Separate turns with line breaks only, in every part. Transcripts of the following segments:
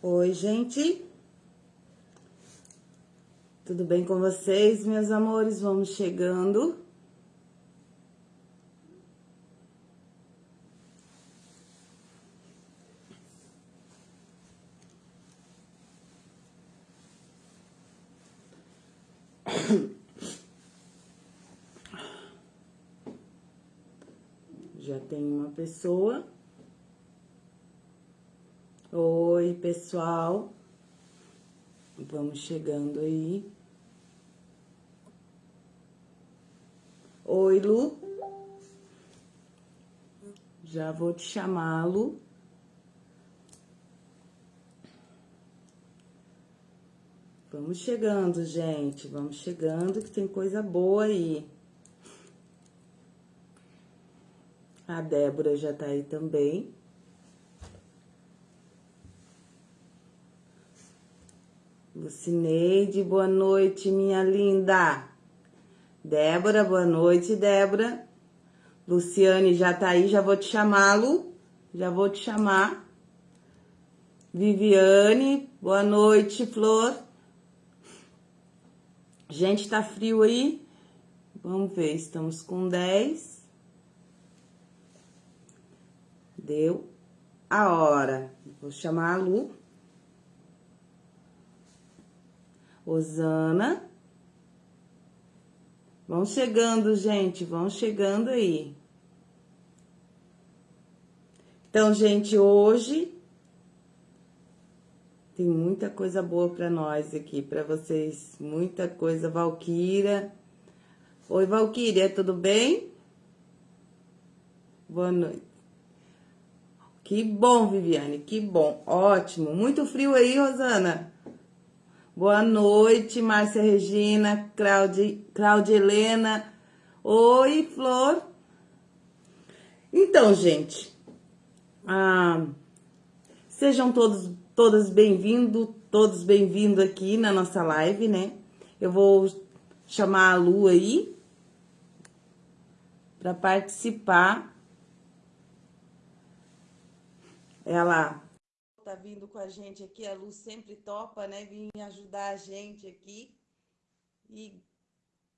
Oi, gente. Tudo bem com vocês, meus amores? Vamos chegando. Já tem uma pessoa. Oi, pessoal. Vamos chegando aí. Oi, Lu. Já vou te chamar, Lu. Vamos chegando, gente. Vamos chegando que tem coisa boa aí. A Débora já tá aí também. Lucineide, boa noite, minha linda. Débora, boa noite, Débora. Luciane já tá aí, já vou te chamá-lo. Já vou te chamar. Viviane, boa noite, Flor. Gente, tá frio aí? Vamos ver, estamos com 10. Deu a hora. Vou chamar a Lu. Osana. Vão chegando, gente, vão chegando aí. Então, gente, hoje tem muita coisa boa para nós aqui, para vocês, muita coisa. Valquíria. Oi, Valquíria, tudo bem? Boa noite. Que bom, Viviane, que bom. Ótimo. Muito frio aí, Rosana? Boa noite, Márcia Regina, Claudia, Claudia Helena. Oi, Flor. Então, gente, ah, sejam todos, todas bem-vindos, todos bem-vindos aqui na nossa live, né? Eu vou chamar a Lu aí para participar. Ela tá vindo com a gente aqui, a Lu sempre topa, né, vir ajudar a gente aqui. E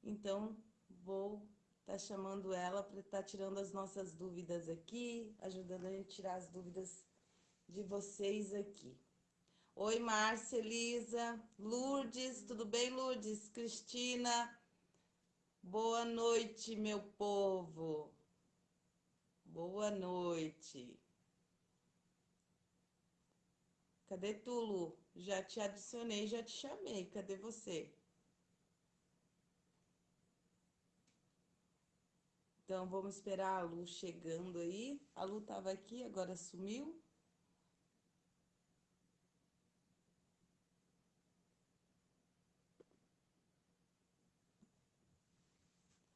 então vou estar tá chamando ela para estar tá tirando as nossas dúvidas aqui, ajudando a gente a tirar as dúvidas de vocês aqui. Oi, Márcia, Elisa, Lourdes, tudo bem, Lourdes? Cristina, boa noite, meu povo. Boa noite. Cadê tu, Lu? Já te adicionei, já te chamei. Cadê você? Então, vamos esperar a Lu chegando aí. A Lu tava aqui, agora sumiu.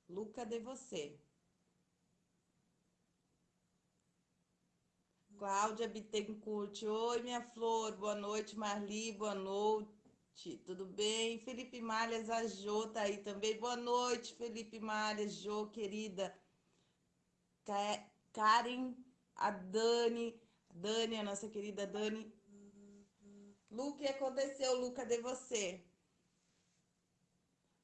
Lu, cadê você? Cláudia Bittencourt. Oi, minha flor. Boa noite, Marli. Boa noite. Tudo bem? Felipe Malhas, a Jô tá aí também. Boa noite, Felipe Malhas, Jô, querida. Karen, a Dani. Dani, a nossa querida Dani. Lu, o que aconteceu, Lu? Cadê você?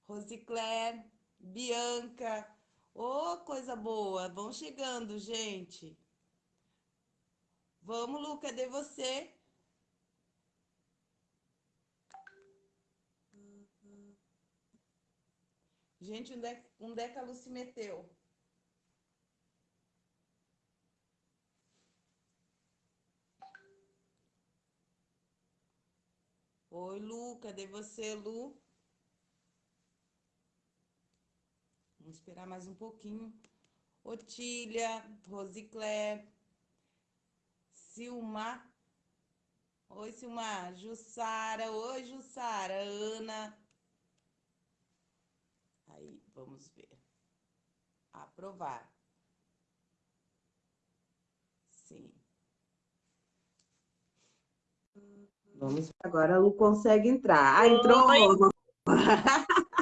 Rosicler, Bianca. Ô, oh, coisa boa. Vão chegando, gente. Vamos, Lu, cadê você? Gente, onde é, onde é que a Lu se meteu? Oi, Lu, cadê você, Lu? Vamos esperar mais um pouquinho. Otília, Rosicler, Silmar. Oi, Silmar. Jussara. Oi, Jussara. Ana. Aí, vamos ver. Aprovar. Sim. Vamos Agora a Lu consegue entrar. Ah, entrou. Oi.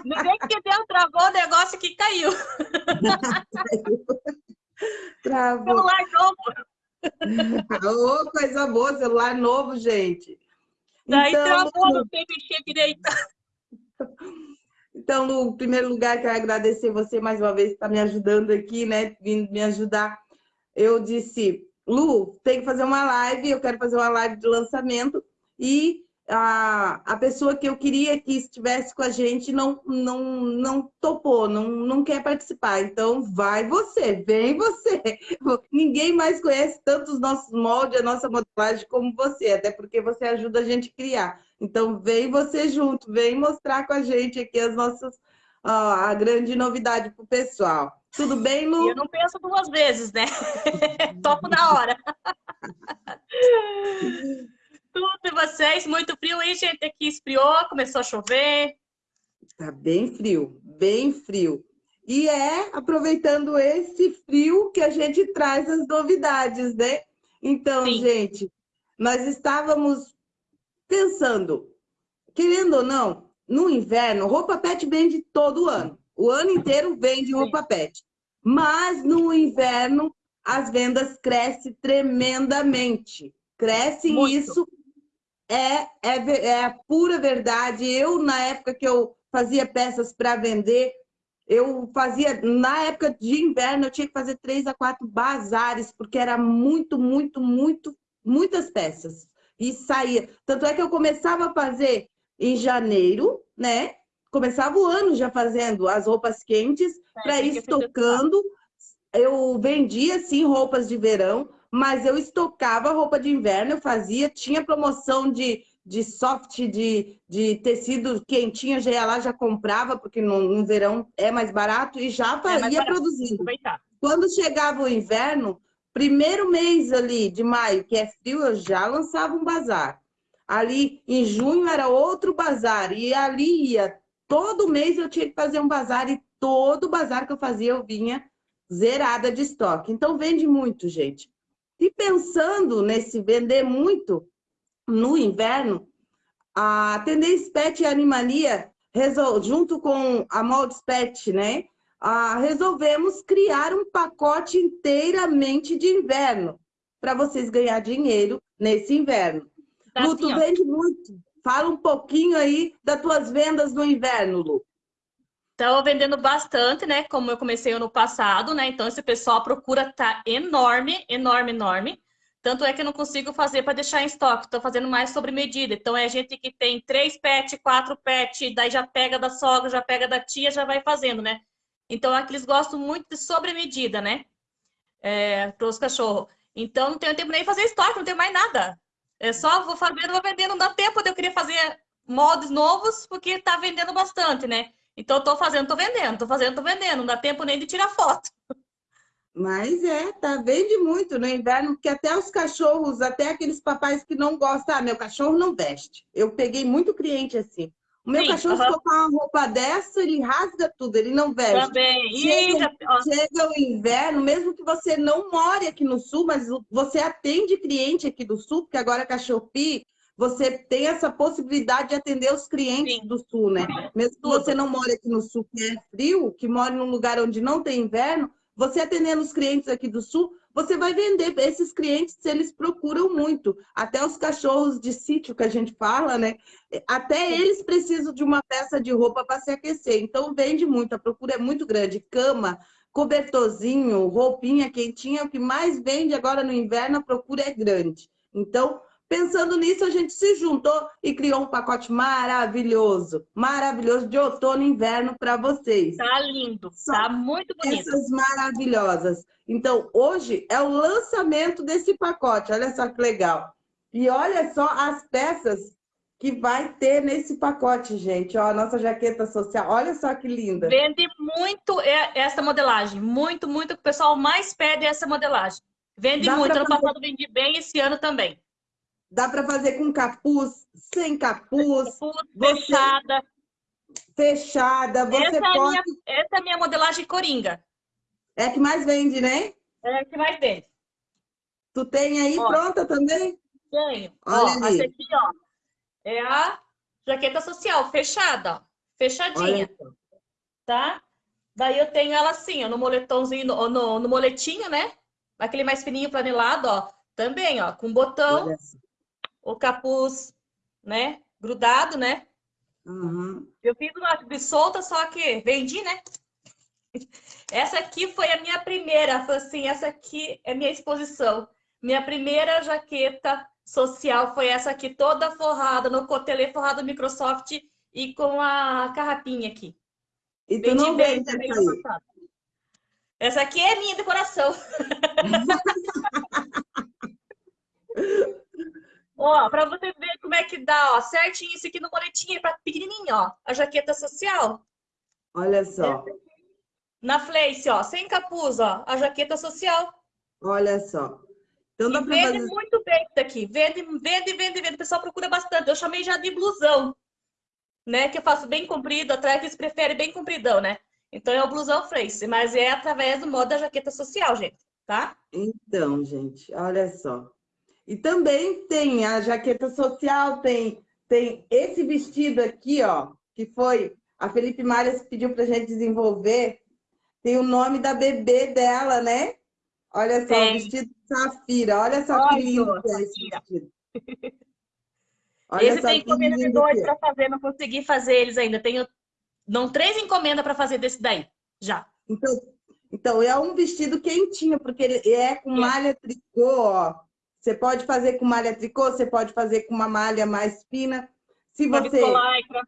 Ninguém que deu, travou o negócio que caiu.
Travou. Celular novo. Oh, coisa boa, celular novo, gente.
Daí então, travou, não tem mexer direito.
Então, no primeiro lugar, quero agradecer você mais uma vez por estar me ajudando aqui, né? Vindo me ajudar. Eu disse, Lu, tem que fazer uma live, eu quero fazer uma live de lançamento e a, a pessoa que eu queria que estivesse com a gente não, não, não topou, não, não quer participar. Então, vai você, vem você. Ninguém mais conhece tanto os nossos moldes, a nossa modelagem como você, até porque você ajuda a gente a criar. Então, vem você junto, vem mostrar com a gente aqui as nossas, a grande novidade para o pessoal. Tudo bem, Lu?
Eu não penso duas vezes, né? Topo na hora. Tudo e vocês? Muito frio, hein, gente? Aqui esfriou, começou a chover.
Tá bem frio, bem frio. E é aproveitando esse frio que a gente traz as novidades, né? Então, Sim. gente, nós estávamos pensando, querendo ou não, no inverno, roupa pet vende todo ano. O ano inteiro vende roupa pet. Mas no inverno, as vendas crescem tremendamente. Crescem Muito. isso é, é, é a pura verdade. Eu, na época que eu fazia peças para vender, eu fazia, na época de inverno, eu tinha que fazer três a quatro bazares, porque era muito, muito, muito, muitas peças. E saía. Tanto é que eu começava a fazer em janeiro, né? Começava o ano já fazendo as roupas quentes é, para ir estocando. Eu vendia, sim, roupas de verão, mas eu estocava roupa de inverno, eu fazia, tinha promoção de, de soft, de, de tecido quentinho, já ia lá, já comprava, porque no, no verão é mais barato, e já é ia produzindo. Quando chegava o inverno, primeiro mês ali de maio, que é frio, eu já lançava um bazar. Ali em junho era outro bazar, e ali ia, todo mês eu tinha que fazer um bazar, e todo bazar que eu fazia eu vinha zerada de estoque. Então vende muito, gente. E pensando nesse vender muito no inverno, a Tendência Pet e Animania, junto com a Moldes Pet, né? resolvemos criar um pacote inteiramente de inverno para vocês ganhar dinheiro nesse inverno. Tá Lu, assim, tu vende muito. Fala um pouquinho aí das tuas vendas no inverno, Lu.
Estou vendendo bastante, né? Como eu comecei ano passado, né? Então, esse pessoal procura tá enorme, enorme, enorme. Tanto é que eu não consigo fazer para deixar em estoque. Estou fazendo mais sobre medida. Então, é gente que tem três pet, quatro pet, daí já pega da sogra, já pega da tia, já vai fazendo, né? Então, aqui eles gostam muito de sobre medida, né? É, para os cachorros. Então, não tenho tempo nem fazer estoque, não tenho mais nada. É só vou fazendo, vou vendendo. Não dá tempo de eu querer fazer moldes novos, porque está vendendo bastante, né? Então, estou fazendo, estou vendendo, estou fazendo, estou vendendo. Não dá tempo nem de tirar foto.
Mas é, tá, vende muito no inverno, porque até os cachorros, até aqueles papais que não gostam, ah, meu cachorro não veste. Eu peguei muito cliente assim. O meu Sim, cachorro, uh -huh. se colocar uma roupa dessa, ele rasga tudo, ele não veste.
Também.
Chega, chega o inverno, mesmo que você não more aqui no sul, mas você atende cliente aqui do sul, porque agora a Cachopi você tem essa possibilidade de atender os clientes Sim. do sul, né? Mesmo que você não mora aqui no sul, que é frio, que mora num lugar onde não tem inverno, você atendendo os clientes aqui do sul, você vai vender esses clientes, eles procuram muito. Até os cachorros de sítio que a gente fala, né? Até eles precisam de uma peça de roupa para se aquecer. Então vende muito, a procura é muito grande. Cama, cobertorzinho, roupinha quentinha, o que mais vende agora no inverno, a procura é grande. Então, Pensando nisso, a gente se juntou e criou um pacote maravilhoso, maravilhoso de outono e inverno para vocês.
Tá lindo, Só tá muito bonito.
Essas maravilhosas. Então, hoje é o lançamento desse pacote, olha só que legal. E olha só as peças que vai ter nesse pacote, gente. Ó, a nossa jaqueta social, olha só que linda.
Vende muito essa modelagem, muito, muito. O pessoal mais pede essa modelagem. Vende Dá muito. Ano passado vendi bem, esse ano também.
Dá para fazer com capuz, sem capuz.
capuz fechada.
Fechada. Você essa, pode...
é minha, essa é a minha modelagem coringa.
É a que mais vende, né?
É a que mais vende.
Tu tem aí ó, pronta também?
Tenho. Olha ó, ali. Essa aqui, ó, é a jaqueta social, fechada, ó. Fechadinha. Tá? Daí eu tenho ela assim, ó, no moletãozinho, no, no, no moletinho, né? Aquele mais fininho planelado, ó. Também, ó, com botão o capuz né? Grudado, né?
Uhum.
Eu fiz uma solta, só que vendi, né? Essa aqui foi a minha primeira, foi assim, essa aqui é minha exposição. Minha primeira jaqueta social foi essa aqui, toda forrada, no cotelê forrado Microsoft e com a carrapinha aqui.
E tu não
bem
vende essa aí?
Essa aqui é minha decoração. ó, para você ver como é que dá, ó, certinho isso aqui no moletinho, para pequenininho, ó, a jaqueta social.
Olha só,
Na Fleice, ó, sem capuz, ó, a jaqueta social.
olha só. Então dá
E vende
fazer...
muito bem isso daqui. Vende, vende, vende, vende. O pessoal procura bastante. Eu chamei já de blusão, né? Que eu faço bem comprido, atrás eles preferem bem compridão, né? Então é o blusão Fleice, mas é através do modo da jaqueta social, gente, tá?
Então, gente, olha só. E também tem a jaqueta social, tem, tem esse vestido aqui, ó, que foi a Felipe Marias pediu pra gente desenvolver. Tem o nome da bebê dela, né? Olha só, o vestido safira. Olha só
Olha,
que lindo que é esse vestido. Olha
Esse tem encomenda de dois
é.
para fazer, não consegui fazer eles ainda. Tenho não três encomendas para fazer desse daí, já.
Então, então, é um vestido quentinho, porque ele é com
É.
malha tricô, ó. Você pode fazer com malha tricô, você pode fazer com uma malha mais fina. Se
Uma
você...
viscolaicra.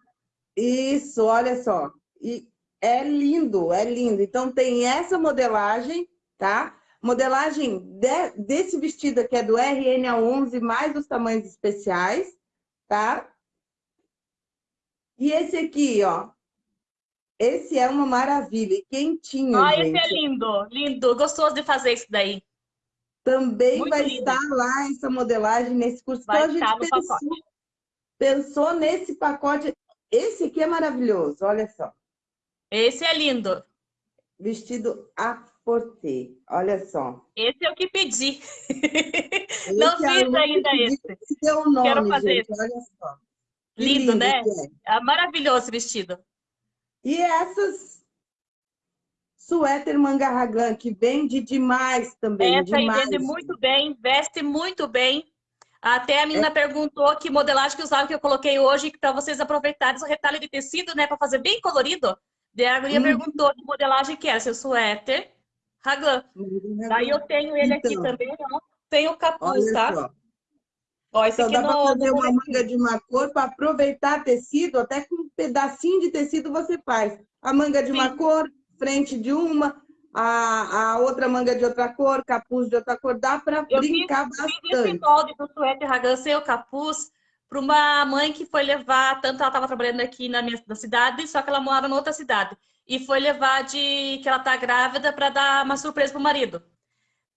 Isso, olha só. E é lindo, é lindo. Então, tem essa modelagem, tá? Modelagem de- desse vestido aqui é do RN a 11, mais os tamanhos especiais, tá? E esse aqui, ó. Esse é uma maravilha, e quentinho,
Ah,
gente.
esse é lindo, lindo. Gostoso de fazer isso daí.
Também
Muito
vai
lindo.
estar lá essa modelagem nesse curso.
Vai
então, a gente pensou, pensou nesse pacote. Esse aqui é maravilhoso, olha só.
Esse é lindo.
Vestido a forte, olha só.
Esse é o que pedi. Não
Esse é
fiz ainda esse.
que deu o nome,
Quero fazer
gente, olha só. Que
Lindo, né?
é.
É maravilhoso esse vestido.
E essas suéter manga raglan, que vende demais também,
Essa
demais.
vende muito bem, veste muito bem. Até a menina
É.
perguntou que modelagem que usava que eu coloquei hoje para vocês aproveitarem o retalho de tecido, né, para fazer bem colorido. Daí a
Hum.
perguntou que modelagem que era, seu suéter, raglan. Daí eu tenho ele aqui
Então.
também, ó. Tem o capuz, tá?
só.
Ó, esse
Então
aqui
dá para
no,
fazer uma manga de uma cor para aproveitar tecido, até com um pedacinho de tecido você faz. A manga de uma
Sim.
cor, frente de uma, a, a outra manga de outra cor, capuz de outra cor, dá para
Eu fiz-
brincar
Fiz esse
bastante.
molde do suéter sem o capuz para uma mãe que foi levar, tanto ela estava trabalhando aqui na minha na cidade, só que ela morava em outra cidade. E foi levar de que ela tá grávida para dar uma surpresa pro marido.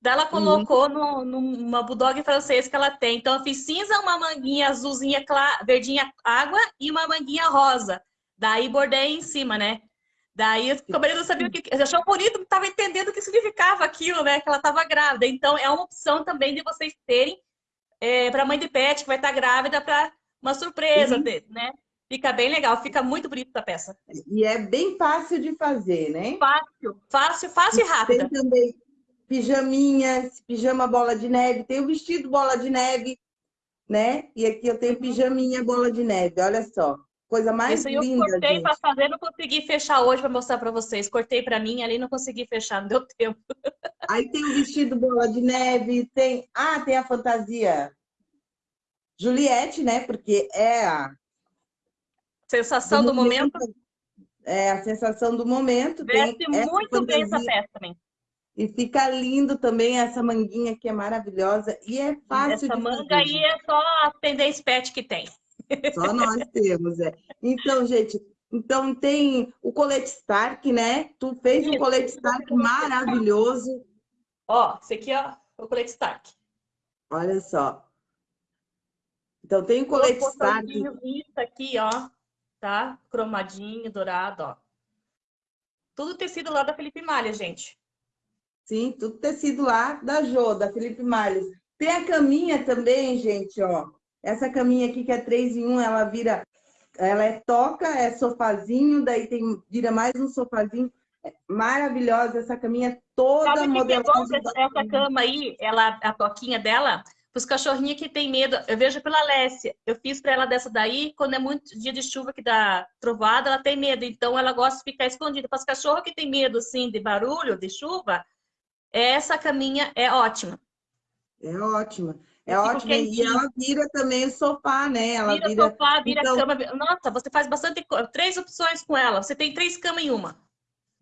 Daí ela colocou no, numa bulldog francês que ela tem. Então eu fiz cinza, uma manguinha azulzinha, clara, verdinha água e uma manguinha rosa. Daí bordei em cima, né? Daí o marido não sabia o que. Achou bonito, não estava entendendo o que significava aquilo, né? Que ela estava grávida. Então é uma opção também de vocês terem para mãe de pet que vai estar grávida para uma surpresa,
Uhum.
de- né? Fica bem legal, fica muito bonita a peça.
E é bem fácil de fazer, né?
Fácil, fácil, fácil e rápida.
Tem também pijaminhas, pijama bola de neve, tem o vestido bola de neve, né? E aqui eu tenho pijaminha bola de neve, olha só. Coisa mais
Isso aí eu
linda,
cortei para fazer, não consegui fechar hoje para mostrar para vocês. Cortei para mim ali, não consegui fechar, não deu tempo.
Aí tem o vestido bola de neve, tem... Ah, tem a fantasia Juliette, né? Porque é a...
Sensação do, momento.
É a sensação do momento. tem
Veste
essa
muito bem essa peça também.
E fica lindo também essa manguinha que é maravilhosa. E é fácil
Essa
de
manga
fazer.
aí é só a tendência pet que tem.
Só nós temos, é. Então, gente, então tem o colete Stark, né? Tu fez um colete Stark maravilhoso.
Ó, esse aqui, ó, o colete Stark.
Olha só. Então tem o colete Stark.
Isso aqui, ó, tá? Cromadinho, dourado, ó. Tudo tecido lá da Felipe Malha, gente.
Sim, tudo tecido lá da Jô, da Felipe Malles. Tem a caminha também, gente, ó. Essa caminha aqui que é 3 em 1, ela vira... Ela é toca, é sofazinho, daí tem vira mais um sofazinho. É maravilhosa essa caminha toda
Sabe o que é bom?
modelada.
Essa, cama aí, ela, a toquinha dela, os cachorrinhos que tem medo. Eu vejo pela Alessia. Eu fiz para ela dessa daí, quando é muito dia de chuva que dá trovada, ela tem medo. Então ela gosta de ficar escondida. Para os cachorros que tem medo assim de barulho, de chuva, essa caminha é ótima.
É ótima. É ótima. E ela vira também o sofá, né? Ela
vira, vira... sofá, vira então... cama. Nossa, você faz bastante três opções com ela. Você tem três camas em uma.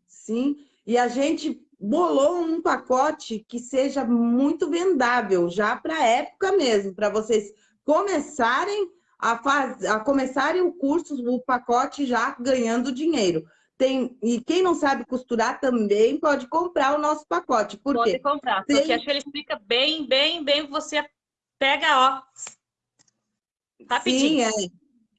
Sim. E a gente bolou um pacote que seja muito vendável, já para a época mesmo, para vocês começarem a, faz... a começarem o curso, o pacote já ganhando dinheiro. Tem, e quem não sabe costurar também pode comprar o nosso pacote. Por
pode
quê?
comprar, Tem... porque acho que ele explica bem, bem, bem, você pega, ó, rapidinho.
Sim,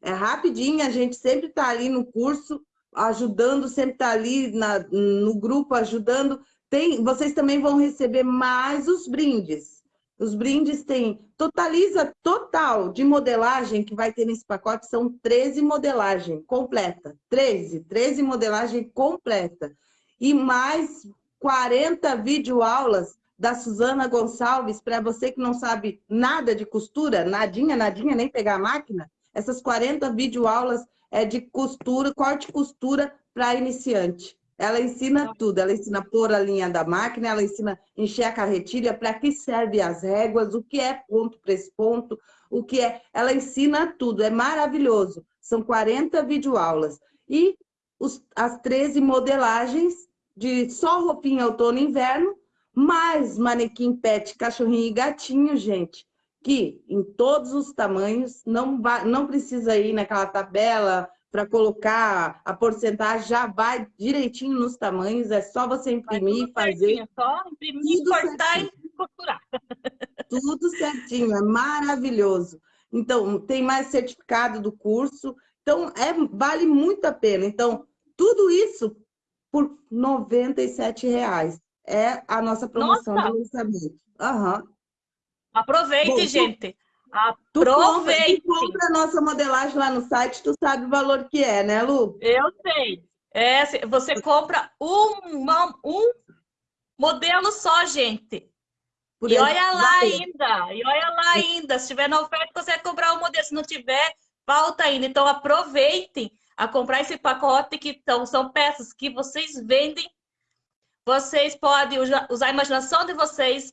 é, é rapidinho, a gente sempre está ali no curso, ajudando, sempre está ali na, no grupo, ajudando. Tem, vocês também vão receber mais os brindes. Os brindes têm, totaliza total de modelagem que vai ter nesse pacote, são 13 modelagem completa. 13, 13 modelagem completa. E mais 40 videoaulas da Suzana Gonçalves, para você que não sabe nada de costura, nadinha, nadinha, nem pegar a máquina, essas 40 videoaulas é de costura, corte e costura para iniciante. Ela ensina tudo, ela ensina a pôr a linha da máquina, ela ensina a encher a carretilha, para que serve as réguas, o que é ponto para esse ponto, o que é... Ela ensina tudo, é maravilhoso. São 40 videoaulas. E os, as 13 modelagens de só roupinha outono e inverno, mais manequim pet, cachorrinho e gatinho, gente, que em todos os tamanhos, não, vai, não precisa ir naquela tabela para colocar a porcentagem, já vai direitinho nos tamanhos, é só você imprimir e fazer. Certinho,
só imprimir, cortar certinho. e costurar.
Tudo certinho, é maravilhoso. Então, tem mais certificado do curso, então é, vale muito a pena. Então, tudo isso por 97 reais. É a nossa promoção nossa. de lançamento. Uhum.
Aproveite, Bom, gente. Aproveite.
Tu compra, tu compra a nossa modelagem lá no site, tu sabe o valor que é, né, Lu?
Eu sei. É, você compra um, um modelo só, gente. Por e olha lá ainda, e olha lá ainda. Se tiver na oferta, você vai comprar o um modelo. Se não tiver, falta ainda. Então, aproveitem a comprar esse pacote que então, são peças que vocês vendem. Vocês podem usar a imaginação de vocês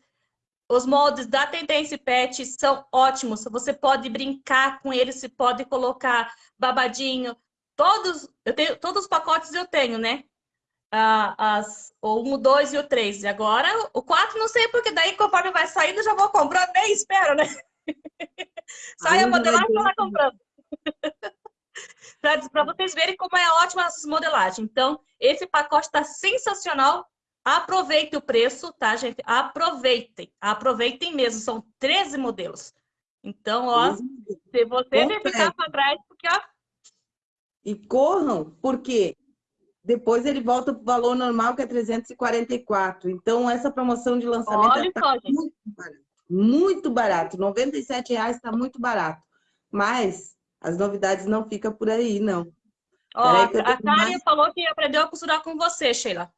os moldes da Tendência Pet são ótimos. Você pode brincar com eles, você pode colocar babadinho. Todos, eu tenho, todos os pacotes eu tenho, né? Ah, as, o 1, o 2 e o 3. E agora o 4 não sei, porque daí conforme vai saindo, já vou comprando, nem espero, né? Sai a modelagem e vai comprando. Para vocês verem como é ótima essa modelagem. Então, esse pacote está sensacional. Aproveite o preço, tá, gente? Aproveitem. Aproveitem mesmo. São 13 modelos. Então, ó, se você ficar para trás, porque, ó...
E corram, porque depois ele volta para o valor normal, que é 344. Então, essa promoção de lançamento está muito barato. Muito barato. 97 reais está muito barato. Mas as novidades não ficam por aí, não.
Ó, a Karen mais... falou que aprendeu a costurar com você, Sheila.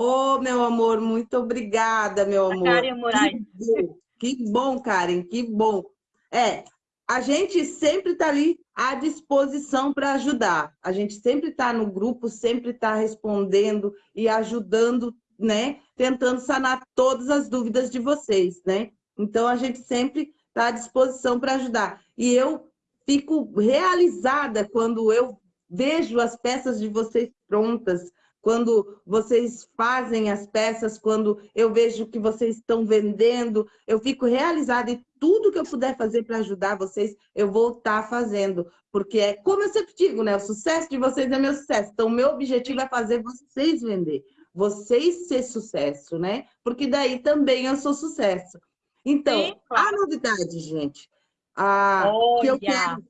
Ô, oh, meu amor, muito obrigada, meu amor. Karen Moraes. Que bom, que bom, Karen, que bom. É, a gente sempre está ali à disposição para ajudar. A gente sempre está no grupo, sempre está respondendo e ajudando, né? Tentando sanar todas as dúvidas de vocês, né? Então, a gente sempre está à disposição para ajudar. E eu fico realizada quando eu vejo as peças de vocês prontas, quando vocês fazem as peças, quando eu vejo que vocês estão vendendo, eu fico realizada e tudo que eu puder fazer para ajudar vocês, eu vou estar tá fazendo. Porque é como eu sempre digo, né? O sucesso de vocês é meu sucesso. Então, o meu objetivo é fazer vocês vender, vocês ser sucesso, né? Porque daí também eu sou sucesso. Então, Sim, claro. a novidade, gente, a, que eu quero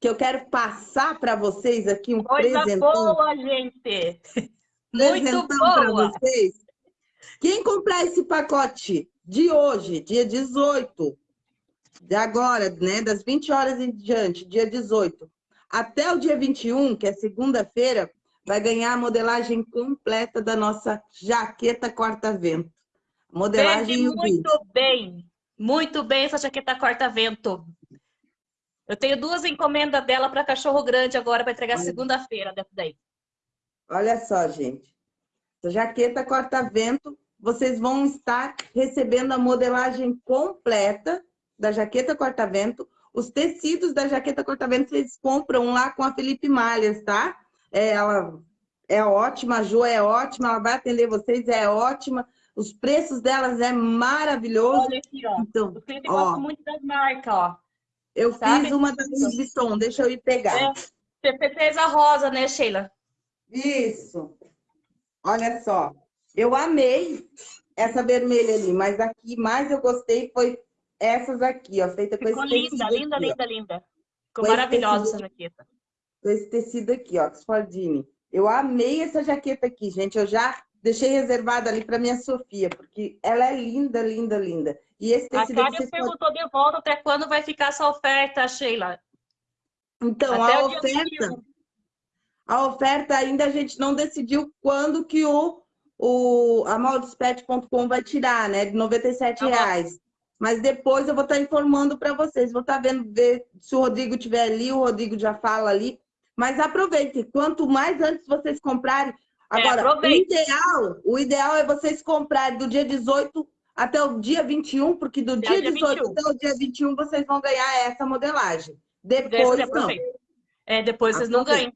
que eu quero passar para vocês aqui um Coisa presentão.
boa, gente!
Presentão para vocês. Quem comprar esse pacote de hoje, dia 18, de agora, né, das 20 horas em diante, dia 18, até o dia 21, que é segunda-feira, vai ganhar a modelagem completa da nossa jaqueta corta-vento.
Modelagem Vende muito bem. Muito bem, essa jaqueta corta-vento. Eu tenho duas encomendas dela para cachorro grande agora para entregar segunda-feira dessa daí.
Olha só, gente. Essa jaqueta corta-vento, vocês vão estar recebendo a modelagem completa da jaqueta corta-vento. Os tecidos da jaqueta corta-vento vocês compram lá com a Felipe Malhas, tá? É, ela é ótima, a Jo é ótima, ela vai atender vocês, é ótima. Os preços delas é maravilhoso.
Olha aqui, ó.
Então,
o Felipe gosta muito das marcas, ó.
Eu Sabe? fiz uma da Louis Vuitton, deixa eu ir pegar. É,
você fez a rosa, né, Sheila?
Isso. Olha só. Eu amei essa vermelha ali, mas aqui mais eu gostei foi essas aqui, ó, feita
Ficou
com
esse linda, tecido linda, aqui, linda, ó. linda. Ficou maravilhosa essa jaqueta.
Com esse tecido aqui, ó, Oxfordine. Eu amei essa jaqueta aqui, gente. Eu já deixei reservada ali para minha Sofia, porque ela é linda, linda, linda.
E esse tecido a Kátia perguntou de volta até quando vai ficar essa oferta, Sheila.
Então, até a oferta... A oferta ainda a gente não decidiu quando que o, o a maldespet.com vai tirar, né? De R$ tá reais. Mas depois eu vou estar informando para vocês. Vou estar vendo ver se o Rodrigo estiver ali, o Rodrigo já fala ali. Mas aproveite. Quanto mais antes vocês comprarem, é, Agora, é, o, ideal, o ideal é vocês comprarem do dia 18 até o dia 21, porque do dia, dia 18 21. até o dia 21 vocês vão ganhar essa modelagem. Depois não.
É, depois vocês não ganham.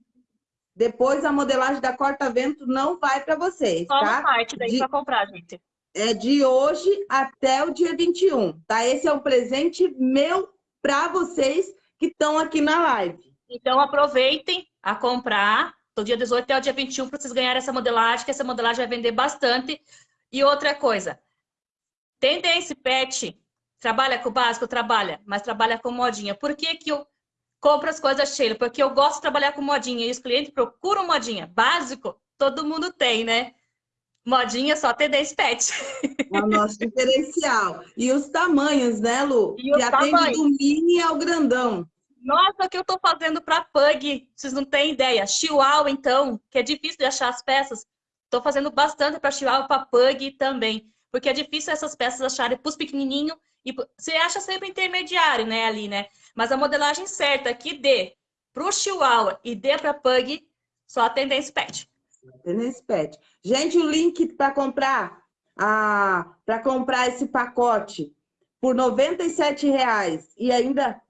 Depois a modelagem da corta-vento não vai para vocês, Só tá?
parte daí para comprar, gente.
É de hoje até o dia 21, tá? Esse é um presente meu para vocês que estão aqui na live.
Então aproveitem a comprar do dia 18 até o dia 21 para vocês ganharem essa modelagem, que essa modelagem vai vender bastante. E outra coisa, tendência pet, trabalha com o básico? Trabalha, mas trabalha com modinha. Por que que eu compro as coisas Sheila? Porque eu gosto de trabalhar com modinha e os clientes procuram modinha. Básico, todo mundo tem, né? Modinha só tendência pet.
É o nosso diferencial. E os tamanhos, né, Lu? E que atende tamanhos. do mini ao grandão.
Nossa, o que eu estou fazendo para pug? Vocês não têm ideia. Chihuahua, então, que é difícil de achar as peças. Estou fazendo bastante para chihuahua, para pug também. Porque é difícil essas peças acharem para os pequenininhos. E você acha sempre intermediário, né, ali, né? Mas a modelagem certa que dê para o chihuahua e dê para pug, só a tendência pet.
Tendência pet. Gente, o link para comprar, ah, para comprar esse pacote por R$ reais e ainda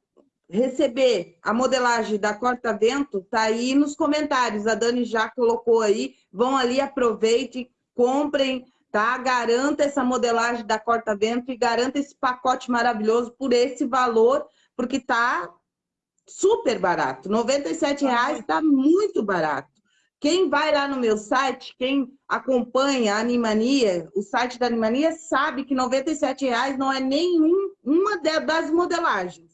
receber a modelagem da Corta Vento, tá aí nos comentários. A Dani já colocou aí. Vão ali, aproveitem, comprem, tá? Garanta essa modelagem da Corta Vento e garanta esse pacote maravilhoso por esse valor, porque tá super barato. R$ reais tá muito barato. Quem vai lá no meu site, quem acompanha a Animania, o site da Animania, sabe que R$ reais não é nenhuma das modelagens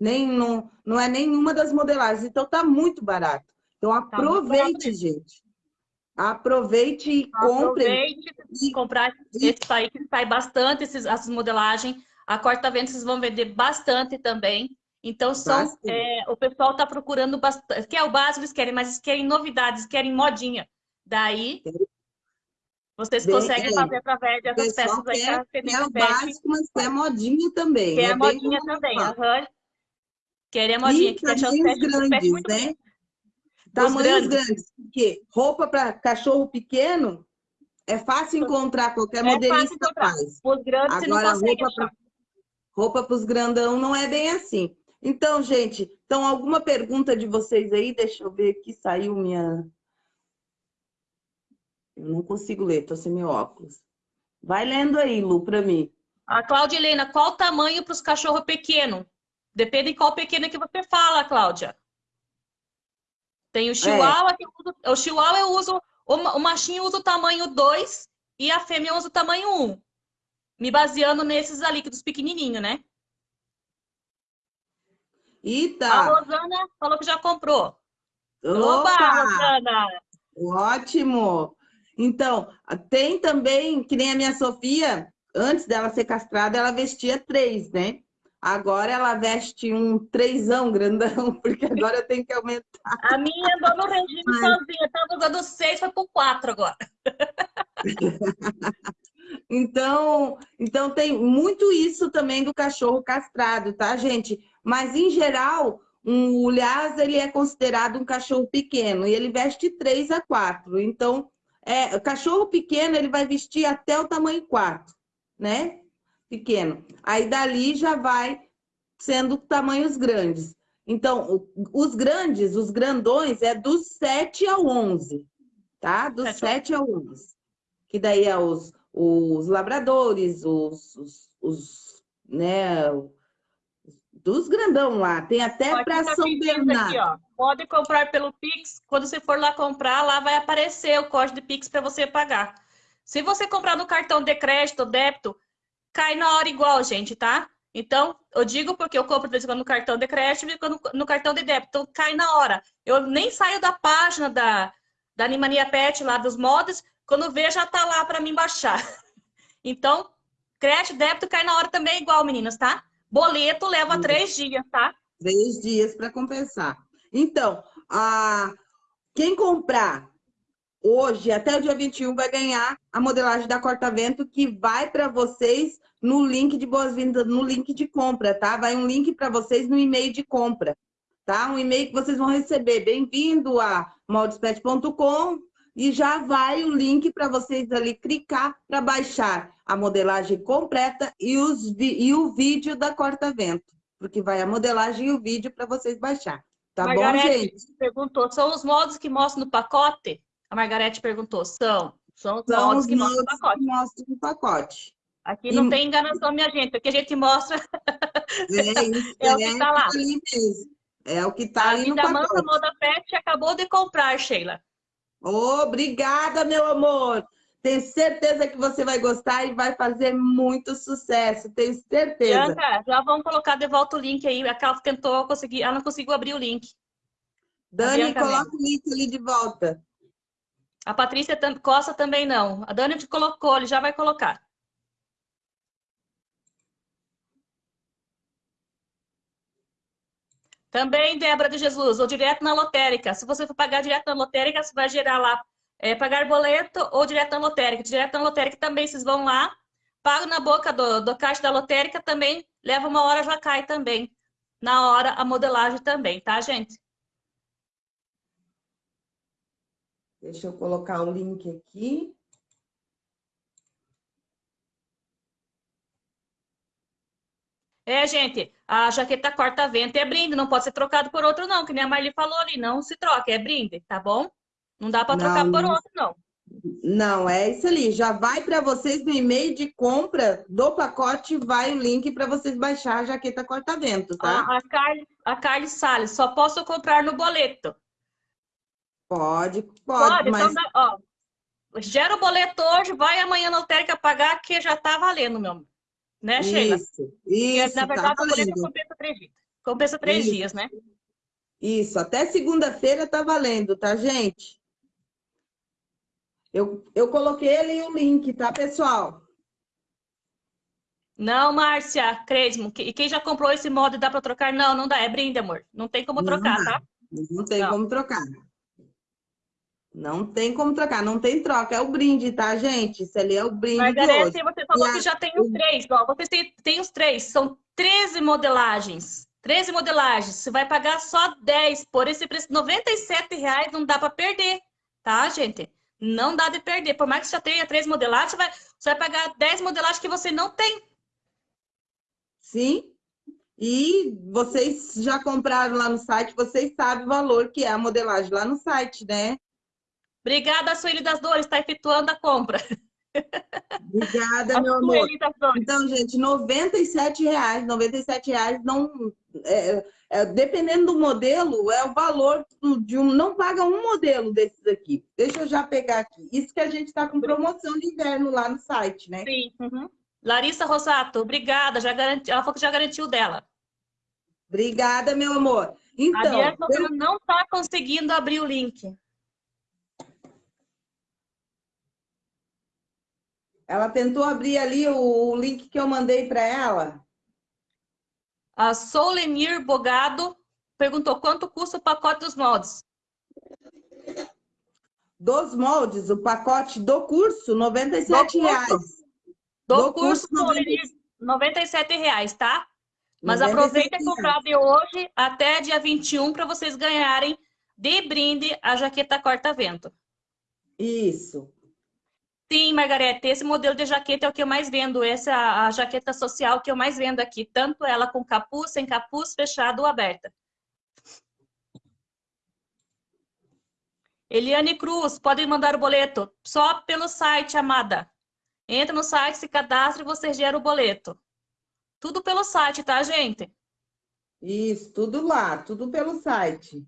nem não, não é nenhuma das modelagens. Então tá muito barato. Então tá aproveite, tá gente. Aproveite e compre.
Aproveite e comprar esse aí que sai bastante esses, essas modelagens. A corta-vento vocês vão vender bastante também. Então, são, é, o pessoal está procurando bastante. Que é o básico, eles querem, mas eles querem novidades, querem modinha. Daí, vocês bem, conseguem é, fazer através dessas peças aí.
Quer, quer o básico, mas quer modinha também.
Quer é modinha também. Uhum. A modinha, que deixar os grandes, né?
Tamanhos grandes. grandes. Porque roupa para cachorro pequeno é fácil encontrar, qualquer é modelista faz.
Os grandes Agora,
roupa para roupa para os grandão não é bem assim. Então, gente, então alguma pergunta de vocês aí? Deixa eu ver aqui, saiu minha... Eu não consigo ler, tô sem meu óculos. Vai lendo aí, Lu, para mim.
A Cláudia Helena, qual o tamanho para os cachorros pequenos? Depende em qual pequena que você fala, Cláudia. Tem o chihuahua, é. que eu uso, o chihuahua eu uso, o, machinho usa o tamanho 2 e a fêmea usa o tamanho 1. Um, me baseando nesses ali, dos pequenininhos, né?
Eita!
A Rosana falou que já comprou.
Opa, Opa Rosana! Ótimo! Então, tem também, que nem a minha Sofia, antes dela ser castrada, ela vestia três, né? Agora ela veste um trêsão grandão, porque agora eu tenho que aumentar.
A minha andou no regime Mas... sozinha, estava usando seis, foi por quatro agora.
Então, então tem muito isso também do cachorro castrado, tá, gente? Mas, em geral, um, o Lhasa, ele é considerado um cachorro pequeno e ele veste 3 a 4. Então, é, o cachorro pequeno, ele vai vestir até o tamanho 4, né? Pequeno. Aí, dali, já vai sendo tamanhos grandes. Então, os grandes, os grandões, é dos 7 ao 11, tá? Dos 7 ao 11. Que daí é os, os labradores, os, os, os né, dos grandão lá. Tem até para tá São Bernardo. Aqui,
Pode comprar pelo Pix. Quando você for lá comprar, lá vai aparecer o código de Pix para você pagar. Se você comprar no cartão de crédito, débito, cai na hora igual, gente, tá? Então, eu digo porque eu compro no cartão de crédito e no, no cartão de débito. Então, cai na hora. Eu nem saio da página da, da Animania Pet, lá dos mods, quando vê, já tá lá para mim baixar. Então, crédito, débito cai na hora também igual, meninas, tá? Boleto leva Sim. três dias, tá?
Três dias para compensar. Então, a... quem comprar hoje, até o dia 21, vai ganhar a modelagem da corta-vento, que vai para vocês no link de boas-vindas, no link de compra, tá? Vai um link para vocês no e-mail de compra, tá? Um e-mail que vocês vão receber. Bem-vindo a moldespet.com e já vai o link para vocês ali clicar para baixar a modelagem completa e, os, e o vídeo da corta-vento, porque vai a modelagem e o vídeo para vocês baixar. Tá Margarete bom, gente?
perguntou, são os modos que mostram no pacote? A Margarete perguntou, são. São os
são modos, que, mostram no pacote. mostram no pacote.
Aqui e... não tem enganação, minha gente. Aqui a gente mostra.
É, isso, é, é o que está lá. É o que está ali no pacote. A Vida
Moda Pet acabou de comprar, Sheila.
Obrigada, meu amor. Tenho certeza que você vai gostar e vai fazer muito sucesso. Tenho certeza.
Bianca, já vamos colocar de volta o link aí. A Carla tentou conseguir, ela não conseguiu abrir o link.
Dani, coloca mesmo. o link ali de volta.
A Patrícia Costa também não. A Dani te colocou, ele já vai colocar. Também, Débora de Jesus, ou direto na lotérica. Se você for pagar direto na lotérica, você vai gerar lá é, pagar boleto ou direto na lotérica. Direto na lotérica também, vocês vão lá, pagam na boca do, do caixa da lotérica também, leva uma hora, já cai também. Na hora, a modelagem também, tá, gente?
Deixa eu colocar o link aqui.
É, gente, a jaqueta corta-vento é brinde, não pode ser trocado por outro, não, que nem a Marli falou ali, não se troca, é brinde, tá bom? Não dá para trocar por outro, não.
Não, é isso ali. Já vai para vocês no e-mail de compra do pacote, vai o link para vocês baixar a jaqueta corta-vento, tá?
A, a, Carly, a Carly Salles, só posso comprar no boleto.
Pode, pode,
pode então mas... Então, ó, gera o boleto hoje, vai amanhã na lotérica pagar, que já tá valendo, meu né, Sheila? Isso,
isso.
na verdade, tá o boleto compensa três dias. Compensa três isso. dias, né?
Isso, até segunda-feira tá valendo, tá, gente? Eu, eu coloquei ali o link, tá, pessoal?
Não, Márcia, Cresmo, e quem já comprou esse modo dá para trocar? Não, não dá, é brinde, amor. Não tem como trocar, não tá?
Não tem não. como trocar. Não tem como trocar, não tem troca, é o brinde, tá, gente? Isso ali é o brinde Margarete,
de hoje. você falou e que já tem os três, ó, vocês têm, têm os três, são 13 modelagens. 13 modelagens, você vai pagar só 10, por esse preço, 97 reais não dá para perder, tá, gente? Não dá de perder, por mais que você já tenha três modelagens, você vai, você vai pagar 10 modelagens que você não tem.
Sim, e vocês já compraram lá no site, vocês sabem o valor que é a modelagem lá no site, né?
Obrigada, Sueli das Dores, está efetuando a compra.
Obrigada, meu amor. Então, gente, 97 reais, 97 reais não... É, é, dependendo do modelo, é o valor de um... Não paga um modelo desses aqui. Deixa eu já pegar aqui. Isso que a gente está com promoção de inverno lá no site, né?
Sim. Uhum. Larissa Rosato, obrigada. Já garanti... Ela falou que já garantiu dela.
Obrigada, meu amor. Então, a
Diana eu... não está conseguindo abrir o link.
Ela tentou abrir ali o link que eu mandei para ela.
A Solenir Bogado perguntou quanto custa o pacote dos moldes.
Dos moldes, o pacote do curso, 97 reais.
Do,
Do
curso,
curso,
por 97 reais, tá? Mas aproveita e comprar de hoje até dia 21 para vocês ganharem de brinde a jaqueta corta-vento.
Isso.
Sim, Margarete, esse modelo de jaqueta é o que eu mais vendo. Essa é a, jaqueta social que eu mais vendo aqui. Tanto ela com capuz, sem capuz, fechada ou aberta. Eliane Cruz, pode mandar o boleto. Só pelo site, amada. Entra no site, se cadastra e você gera o boleto. Tudo pelo site, tá, gente?
Isso, tudo lá, tudo pelo site.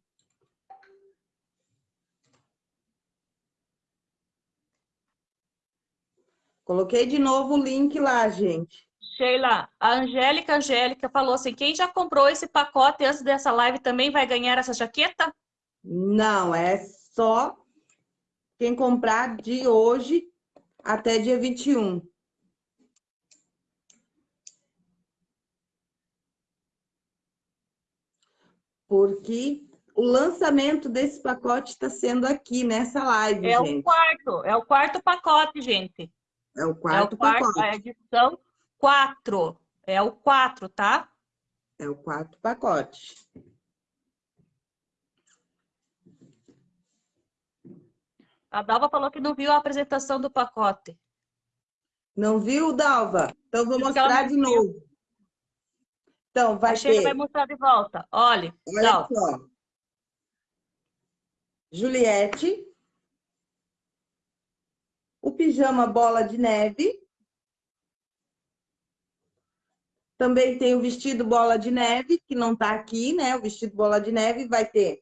Coloquei de novo o link lá, gente.
Sheila, a Angélica Angélica falou assim: quem já comprou esse pacote antes dessa live também vai ganhar essa jaqueta?
Não, é só quem comprar de hoje até dia 21. Porque o lançamento desse pacote está sendo aqui nessa live,
é
gente.
o quarto, é o quarto pacote, gente.
É o quarto,
é o quarto
pacote.
É a edição 4. É o 4, tá?
É o quarto pacote.
A Dalva falou que não viu a apresentação do pacote.
Não viu, Dalva? Então vou
Diz
mostrar de
viu.
novo. Então, vai
a Sheila
ter...
vai mostrar de volta. Olha,
Olha
Dalva.
só. Juliette. O pijama bola de neve. Também tem o vestido bola de neve, que não tá aqui, né? O vestido bola de neve vai ter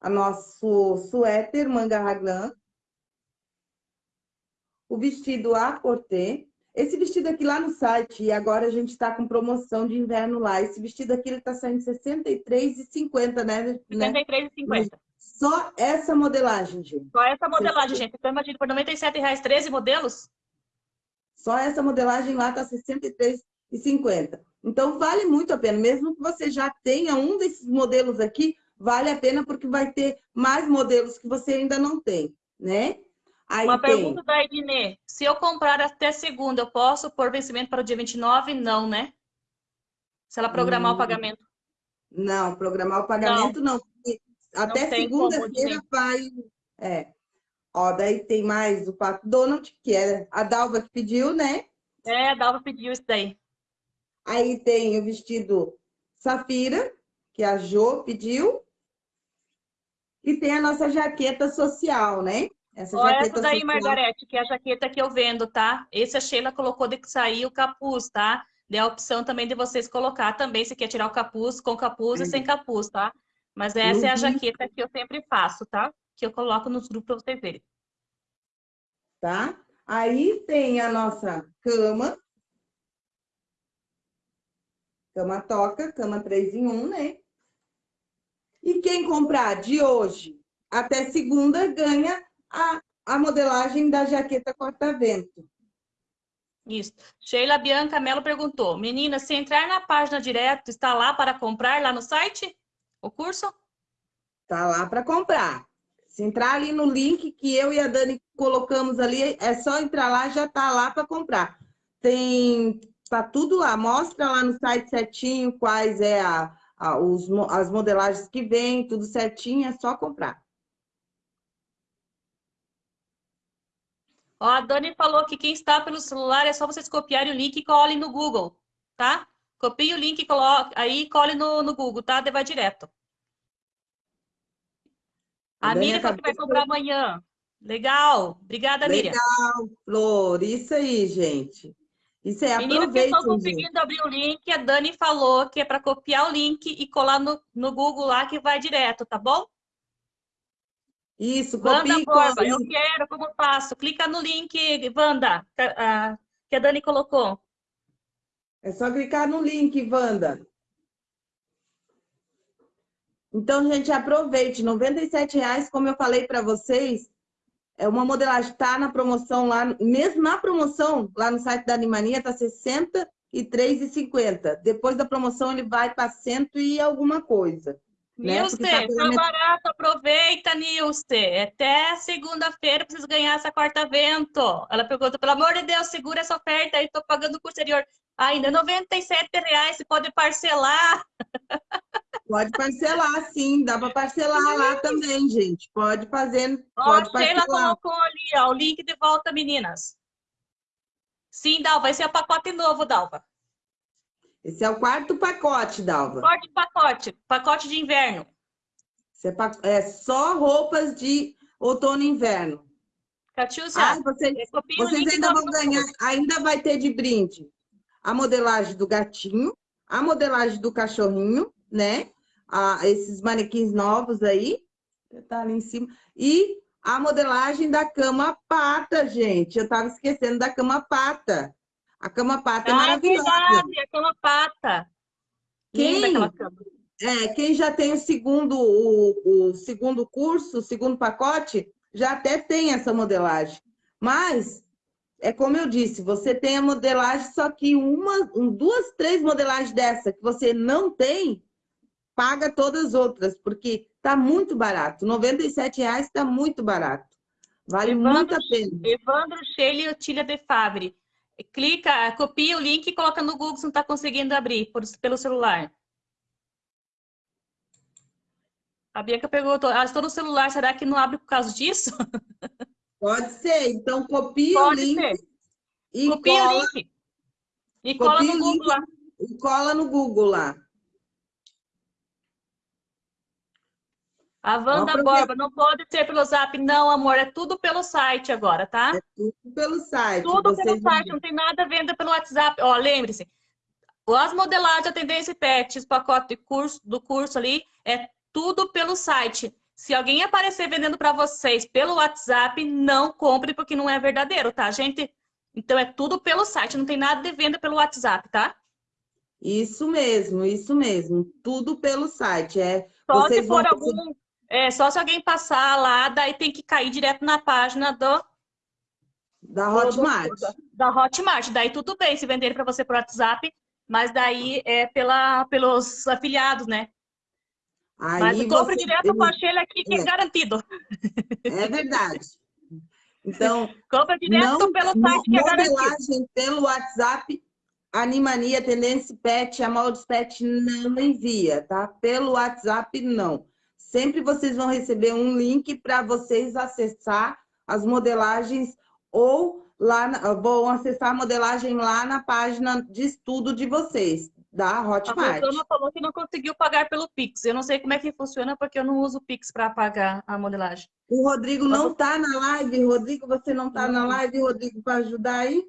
a nosso suéter manga raglan. O vestido a porter. Esse vestido aqui lá no site, e agora a gente está com promoção de inverno lá. Esse vestido aqui, ele tá saindo R$ 63,50, né? né?
53,50.
Só essa modelagem, gente.
Só essa modelagem, gente. Então, imagina, por 97 reais, 13 modelos?
Só essa modelagem lá tá R$ 63,50. Então, vale muito a pena. Mesmo que você já tenha um desses modelos aqui, vale a pena porque vai ter mais modelos que você ainda não tem, né? Aí
Uma
tem...
pergunta da Ednê. Se eu comprar até segunda, eu posso pôr vencimento para o dia 29? Não, né? Se ela programar
Hum,
o pagamento.
Não, programar o pagamento não. porque Até segunda-feira vai... É. Ó, daí tem mais o Pato Donald, que é a Dalva que pediu, né?
É, a Dalva pediu isso daí.
Aí tem o vestido Safira, que a Jo pediu. E tem a nossa jaqueta social, né? Essa
Ó,
jaqueta
essa daí,
social.
Margarete, que é a jaqueta que eu vendo, tá? Esse a Sheila colocou de que sair o capuz, tá? Deu a opção também de vocês colocar também, se quer tirar o capuz, com capuz e
Uhum.
sem capuz, tá? Mas essa é a jaqueta que eu sempre faço, tá? Que eu coloco nos grupos para vocês verem.
tá? Aí tem a nossa cama. Cama toca, cama 3 em 1, né? E quem comprar de hoje até segunda ganha a, a modelagem da jaqueta corta-vento.
Isso. Sheila Bianca Mello perguntou: Menina, se entrar na página direto, está lá para comprar lá no site? O curso?
Tá lá para comprar. Se entrar ali no link que eu e a Dani colocamos ali, é só entrar lá, já tá lá para comprar. Tem tá tudo lá, mostra lá no site certinho quais é a, a- os as modelagens que vem, tudo certinho, é só comprar.
Ó, a Dani falou que quem está pelo celular é só vocês copiarem o link e colhem no Google, tá? Copie o link e coloque, aí cole no, no Google, tá? Daí vai direto.
A
Miriam falou que vai comprar amanhã. Legal. Obrigada, Miriam.
Legal, Flor, isso aí, gente. Isso
que estão
aproveitem, gente.
conseguindo abrir o link, a Dani falou que é para copiar o link e colar no, no Google lá que vai direto, tá bom?
Isso, copia
Wanda
e cola.
Borba, eu quero, como faço? Clica no link, Wanda, que a Dani colocou.
É só clicar no link, Wanda. Então, gente, aproveite. 97 reais, como eu falei para vocês, é uma modelagem está na promoção lá, mesmo na promoção lá no site da Animania tá R$ 63,50. Depois da promoção ele vai para cento e alguma coisa.
né? Nilce, tá, tá barato, aproveita, Nilce. Até segunda-feira preciso ganhar essa quarta vento. Ela perguntou, pelo amor de Deus, segura essa oferta aí, tô pagando posterior. Ainda R$ reais, você pode parcelar.
Pode parcelar, sim. Dá para parcelar lá também, gente. Pode fazer,
ó,
pode
Sheila colocou ali, ó, o link de volta, meninas. Sim, Dalva, esse é o pacote novo, Dalva.
Esse é o quarto pacote, Dalva.
Quarto pacote, pacote de inverno.
É, é só roupas de outono e inverno.
Catiúcia,
ah, vocês, vocês ainda vão ganhar, ainda vai ter de brinde a modelagem do gatinho, a modelagem do cachorrinho, né? Ah, esses manequins novos aí, tá ali em cima. E a modelagem da cama pata, gente. Eu tava esquecendo da cama pata. A cama pata é ah, é maravilhosa.
Verdade, a cama pata.
Quem, é, quem já tem o segundo, o, o segundo curso, o segundo pacote, já até tem essa modelagem. Mas, é como eu disse, você tem a modelagem, só que uma, duas, três modelagens dessa que você não tem, paga todas as outras, porque tá muito barato. R$ reais está muito barato. Vale Evandro, muito a pena.
Evandro Sheila e Otília de Fabre clica, copia o link e coloca no Google se não está conseguindo abrir por, pelo celular. A Bianca perguntou, ah, estou no celular, será que não abre por causa disso?
Pode ser, então copia Pode o link ser.
e copia cola. O link. E cola no Google lá.
E cola no Google lá.
A Wanda Borba, não pode ser pelo zap, não, amor, é tudo pelo site agora, tá?
É tudo pelo site.
Tudo pelo site, não tem nada venda pelo WhatsApp. Ó, lembre-se, as modelagens, a tendência pet, os pacotes de curso, do curso ali, é tudo pelo site. Se alguém aparecer vendendo para vocês pelo WhatsApp, não compre, porque não é verdadeiro, tá, gente? Então, é tudo pelo site, não tem nada de venda pelo WhatsApp, tá?
Isso mesmo, isso mesmo. Tudo pelo site. É,
Só vocês se for algum é, só se alguém passar lá, daí tem que cair direto na página do...
Da Hotmart. Do,
da Hotmart. Daí tudo bem se vender para você por WhatsApp, mas daí é pela, pelos afiliados, né? Aí mas compre direto com a Sheila aqui, que é, é garantido.
É verdade. Então,
compra direto não, pelo site que é
garantido. pelo WhatsApp, Animania, Tendência Pet, a Moldes Pet não envia, tá? Pelo WhatsApp, não. Sempre vocês vão receber um link para vocês acessar as modelagens ou lá vão acessar a modelagem lá na página de estudo de vocês, da Hotmart. A
Rosana falou que não conseguiu pagar pelo Pix. Eu não sei como é que funciona, porque eu não uso Pix para pagar a modelagem.
O Rodrigo não está na live. Rodrigo, você não está na live, Rodrigo, para ajudar aí?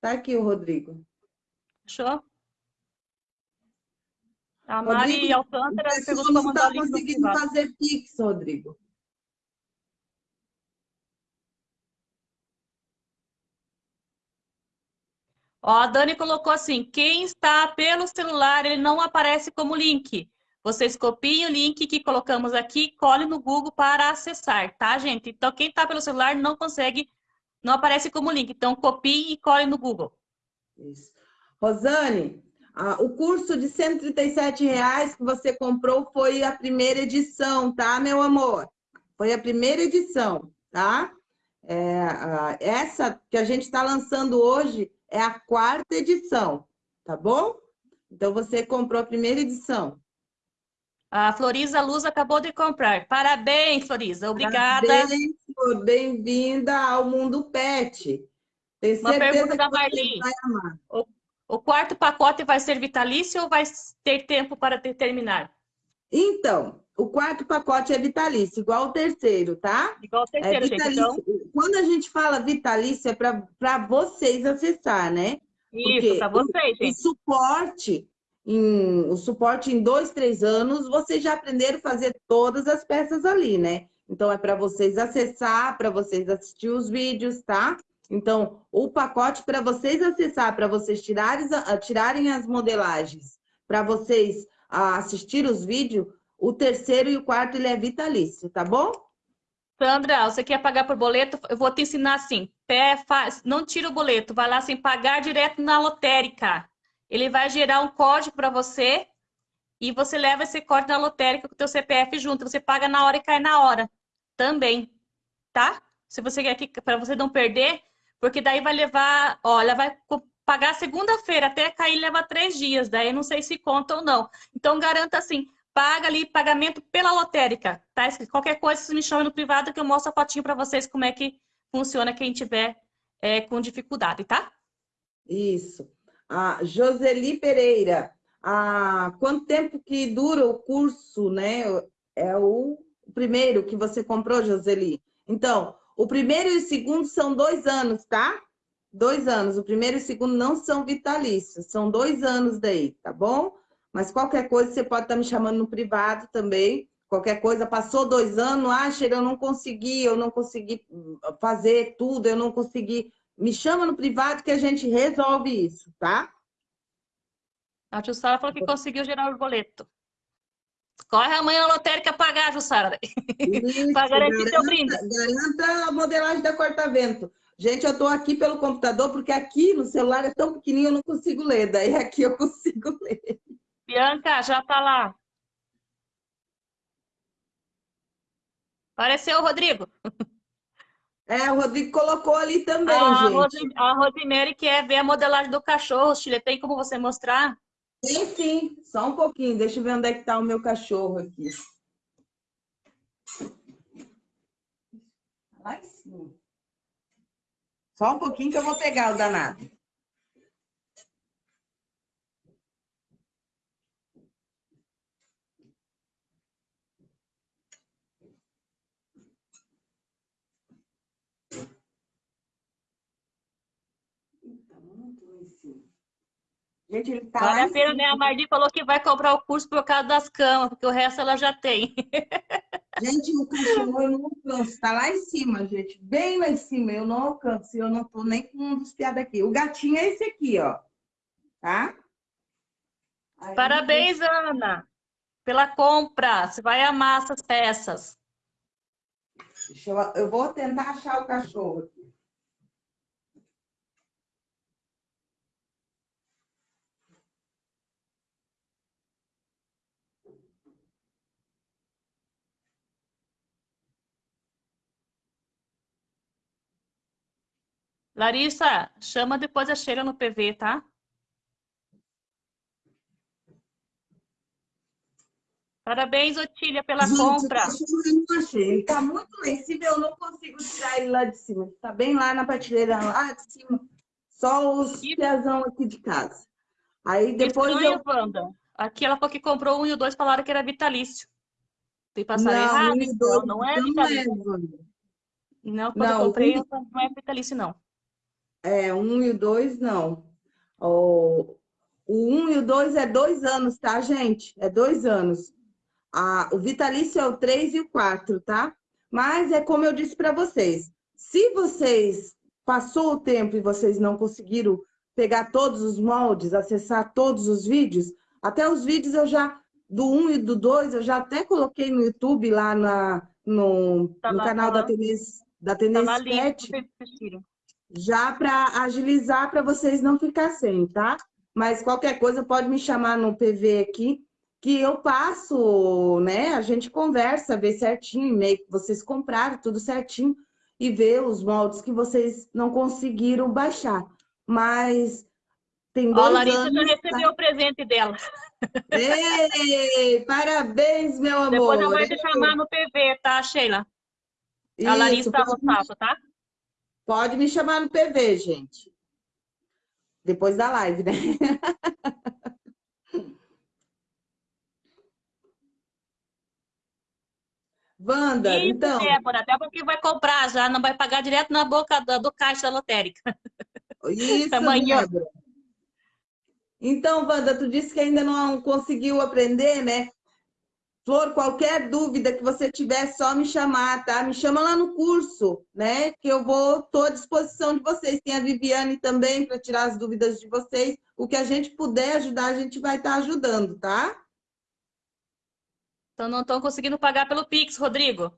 Tá aqui o Rodrigo.
Fechou? A Mari Rodrigo, Alcântara perguntou
não está conseguindo fazer Pix, Rodrigo.
Ó, a Dani colocou assim, quem está pelo celular, ele não aparece como link. Vocês copiem o link que colocamos aqui, colhe no Google para acessar, tá, gente? Então, quem está pelo celular não consegue, não aparece como link. Então, copie e colhe no Google.
Isso. Rosane, ah, o curso de R$ reais que você comprou foi a primeira edição, tá, meu amor? Foi a primeira edição, tá? É, essa que a gente está lançando hoje é a quarta edição, tá bom? Então, você comprou a primeira edição.
A Floriza Luz acabou de comprar. Parabéns, Floriza. Obrigada.
Parabéns, bem-vinda ao Mundo Pet.
Tenho Uma pergunta da Marlene. O quarto pacote vai ser vitalício ou vai ter tempo para terminar?
Então, o quarto pacote é vitalício, igual o terceiro, tá?
Igual o terceiro, é gente. Então...
Quando a gente fala vitalício, é para vocês acessar, né?
Isso, para vocês, gente.
O suporte, em, o suporte em dois, três anos, vocês já aprenderam a fazer todas as peças ali, né? Então, é para vocês acessar, para vocês assistir os vídeos, tá? Então, o pacote para vocês acessar, para vocês tirarem, tirarem as modelagens, para vocês assistir os vídeos, o terceiro e o quarto ele é vitalício, tá bom?
Sandra, você quer pagar por boleto? Eu vou te ensinar assim. Pé, faz, não tira o boleto, vai lá assim, pagar direto na lotérica. Ele vai gerar um código para você e você leva esse corte na lotérica com o teu CPF junto. Você paga na hora e cai na hora também, tá? Se você quer que para você não perder, porque daí vai levar, olha, vai pagar segunda-feira até cair leva três dias, daí não sei se conta ou não. Então garanta assim, paga ali pagamento pela lotérica, tá? Qualquer coisa, vocês me chamam no privado que eu mostro a fotinho para vocês como é que funciona quem tiver é, com dificuldade, tá?
Isso. A Joseli Pereira, há quanto tempo que dura o curso, né? É o primeiro que você comprou, Joseli. Então, o primeiro e o segundo são dois anos, tá? Dois anos. O primeiro e o segundo não são vitalícios, são dois anos daí, tá bom? Mas qualquer coisa você pode estar me chamando no privado também. Qualquer coisa, passou dois anos, ah, Sheila, eu não consegui, eu não consegui fazer tudo, eu não consegui. Me chama no privado que a gente resolve isso, tá?
A Jussara falou que conseguiu gerar o boleto. Corre amanhã na lotérica pagar, Jussara. Para garantir teu brinde.
Garanta a modelagem da corta-vento. Gente, eu estou aqui pelo computador, porque aqui no celular é tão pequenininho, eu não consigo ler. Daí aqui eu consigo ler.
Bianca, já está lá. Apareceu o Rodrigo.
É, o Rodrigo colocou ali também,
a
gente.
a Rosemary quer ver a modelagem do cachorro, Chile. Tem como você mostrar?
Tem sim, só um pouquinho. Deixa eu ver onde é que está o meu cachorro aqui. Lá em cima. Só um pouquinho que eu vou pegar o danado.
Gente, ele tá vale a pena, né? A Marli falou que vai comprar o curso por causa das camas, porque o resto ela já tem.
Gente, o cachorro eu não alcanço. Tá lá em cima, gente. Bem lá em cima. Eu não alcanço. Eu não tô nem com um dos piados aqui. O gatinho é esse aqui, ó. Tá?
Aí, Parabéns, gente... Ana, pela compra. Você vai amar essas peças.
Eu, eu vou tentar achar o cachorro aqui.
Larissa, chama depois a Sheila no PV, tá? Parabéns, Otília, pela
Gente,
compra.
Eu não achei. Ele tá muito lá em cima, eu não consigo tirar ele lá de cima. Tá bem lá na prateleira, lá de cima. Só os que... pezão aqui de casa. Aí depois
Estranho,
eu...
Wanda. Aqui ela falou que comprou um e o dois falaram que era vitalício. Tem passado
não,
errado?
Um dois,
não, não é vitalício. Não, é, não quando não, eu comprei, um... não é vitalício, não.
É, um e o dois, não. O, o um e o dois é dois anos, tá, gente? É dois anos. A, o vitalício é o três e o quatro, tá? Mas é como eu disse para vocês. Se vocês passou o tempo e vocês não conseguiram pegar todos os moldes, acessar todos os vídeos, até os vídeos eu já, do 1 um e do 2, eu já até coloquei no YouTube lá na, no, tá no lá, canal tá da Tenência da Tenência tá Pet já para agilizar para vocês não ficar sem, tá? Mas qualquer coisa pode me chamar no PV aqui, que eu passo, né? A gente conversa, vê certinho, e-mail que vocês compraram, tudo certinho, e vê os moldes que vocês não conseguiram baixar. Mas tem dois Ó, a
Larissa
anos,
já recebeu tá? o presente dela.
Ei, parabéns, meu amor.
Depois eu vou te chamar no PV, tá, Sheila? Isso, a Larissa Rosato, tá?
Pode me chamar no PV, gente. Depois da live, né? Wanda,
Isso,
então...
Débora, até porque vai comprar já, não vai pagar direto na boca do, do caixa da lotérica.
Isso, Amanhã. Débora. Então, Wanda, tu disse que ainda não conseguiu aprender, né? Flor, qualquer dúvida que você tiver, é só me chamar, tá? Me chama lá no curso, né? Que eu vou, estou à disposição de vocês. Tem a Viviane também para tirar as dúvidas de vocês. O que a gente puder ajudar, a gente vai estar tá ajudando, tá?
Então não estão conseguindo pagar pelo Pix, Rodrigo.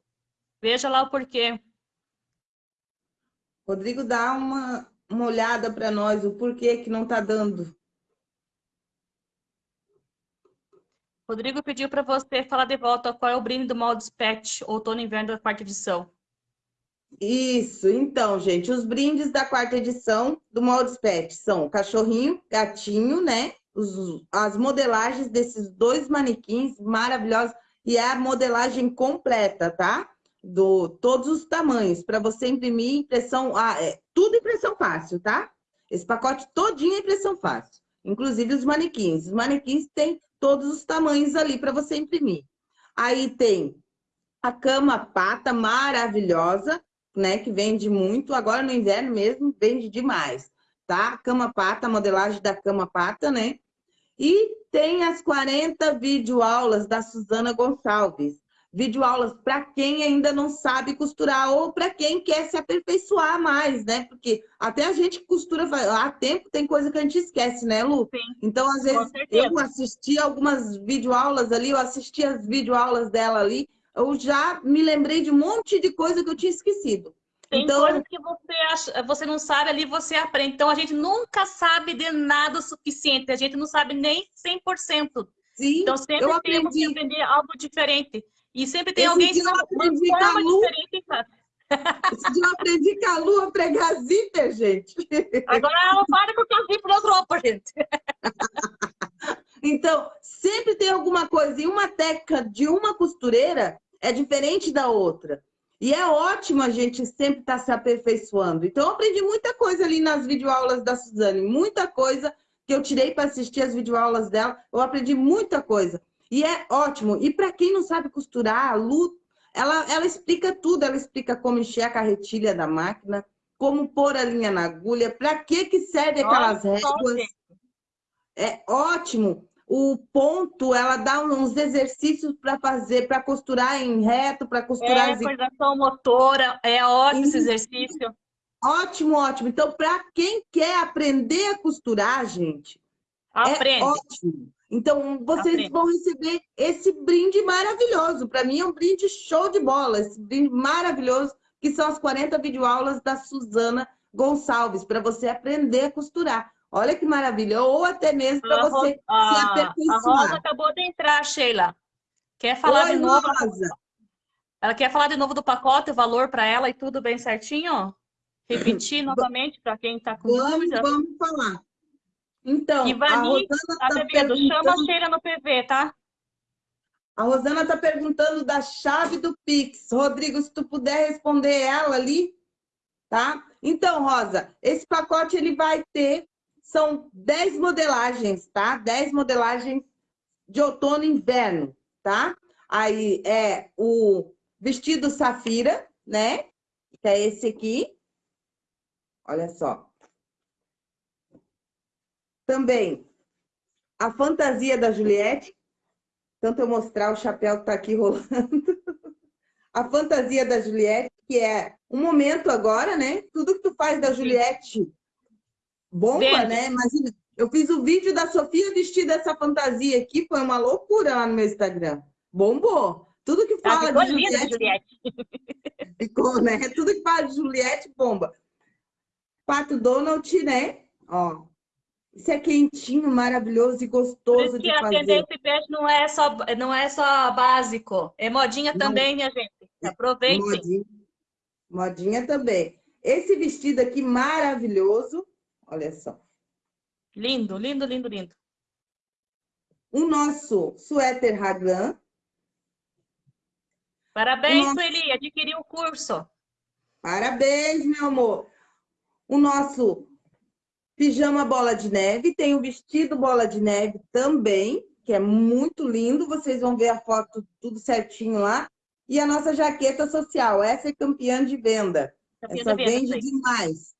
Veja lá o porquê.
Rodrigo, dá uma, uma olhada para nós, o porquê que não está dando.
Rodrigo pediu para você falar de volta qual é o brinde do molde Pet outono e inverno da quarta edição.
Isso, então, gente, os brindes da quarta edição do Moldes Pet são cachorrinho, gatinho, né? Os, as modelagens desses dois manequins maravilhosos e é a modelagem completa, tá? Do todos os tamanhos, para você imprimir impressão, ah, é, tudo impressão fácil, tá? Esse pacote todinho é impressão fácil, inclusive os manequins. Os manequins têm todos os tamanhos ali para você imprimir. Aí tem a cama pata maravilhosa, né, que vende muito, agora no inverno mesmo vende demais, tá? Cama pata, modelagem da cama pata, né? E tem as 40 videoaulas da Suzana Gonçalves. Videoaulas para quem ainda não sabe costurar ou para quem quer se aperfeiçoar mais, né? Porque até a gente costura há tempo, tem coisa que a gente esquece, né, Lu?
Sim,
então, às vezes, eu assisti algumas videoaulas ali, eu assisti as videoaulas dela ali, eu já me lembrei de um monte de coisa que eu tinha esquecido.
Tem então, coisas que você, acha, você não sabe ali, você aprende. Então, a gente nunca sabe de nada o suficiente. A gente não sabe nem 100%. Sim, então, sempre eu temos aprendi. que aprender algo diferente. E sempre tem
Esse
alguém que
não aprendi com a Lu. Esse dia eu aprendi com a Lu a pregar zíper, gente.
Agora ela para com o zíper nas roupas, gente.
Então, sempre tem alguma coisa. E uma técnica de uma costureira é diferente da outra. E é ótimo a gente sempre estar tá se aperfeiçoando. Então, eu aprendi muita coisa ali nas videoaulas da Suzane, muita coisa que eu tirei para assistir as videoaulas dela, eu aprendi muita coisa. E é ótimo. E para quem não sabe costurar, a Lu, ela, ela explica tudo. Ela explica como encher a carretilha da máquina, como pôr a linha na agulha, para que, que serve aquelas réguas. É ótimo o ponto, ela dá uns exercícios para fazer, para costurar em reto, para costurar...
É, coordenação motora, é ótimo esse exercício.
Ótimo, ótimo. Então, para quem quer aprender a costurar, gente, é
Aprende.
é ótimo. Então, vocês Aprende. vão receber esse brinde maravilhoso. Para mim, é um brinde show de bola. Esse brinde maravilhoso, que são as 40 videoaulas da Suzana Gonçalves, para você aprender a costurar. Olha que maravilha. Ou até mesmo para você a, se aperfeiçoar.
A Rosa acabou de entrar, Sheila. Quer falar Oi, de novo? Rosa. Ela quer falar de novo do pacote, o valor para ela e tudo bem certinho? Repetir novamente para quem está com
vamos, dúvida. Vamos falar. Então,
Ivani, a tá, tá bebendo. Chama a Sheila no PV, tá?
A Rosana está perguntando da chave do Pix. Rodrigo, se tu puder responder ela ali, tá? Então, Rosa, esse pacote ele vai ter são 10 modelagens, tá? 10 modelagens de outono e inverno, tá? Aí é o vestido safira, né? Que é esse aqui. Olha só. Também a fantasia da Juliette. Tanto eu mostrar o chapéu que tá aqui rolando. a fantasia da Juliette, que é um momento agora, né? Tudo que tu faz da Juliette Bomba, né? Imagina, eu fiz o vídeo da Sofia vestida essa fantasia aqui, foi uma loucura lá no meu Instagram. Bombou. Tudo que fala de Juliette, Juliette. Ficou, né? Tudo que fala de Juliette, bomba. Pato Donald, né? Ó. Isso é quentinho, maravilhoso e gostoso de fazer.
atender esse peixe não é só não é só básico, é modinha não. também, minha gente. Aproveite.
Modinha, modinha também. Esse vestido aqui maravilhoso, Olha só.
Lindo, lindo, lindo, lindo.
O nosso suéter raglan.
Parabéns, nosso... Sueli, adquiriu o curso.
Parabéns, meu amor. O nosso pijama bola de neve, tem o vestido bola de neve também, que é muito lindo. Vocês vão ver a foto tudo certinho lá. E a nossa jaqueta social, essa é campeã de venda. Campeã essa de vende demais.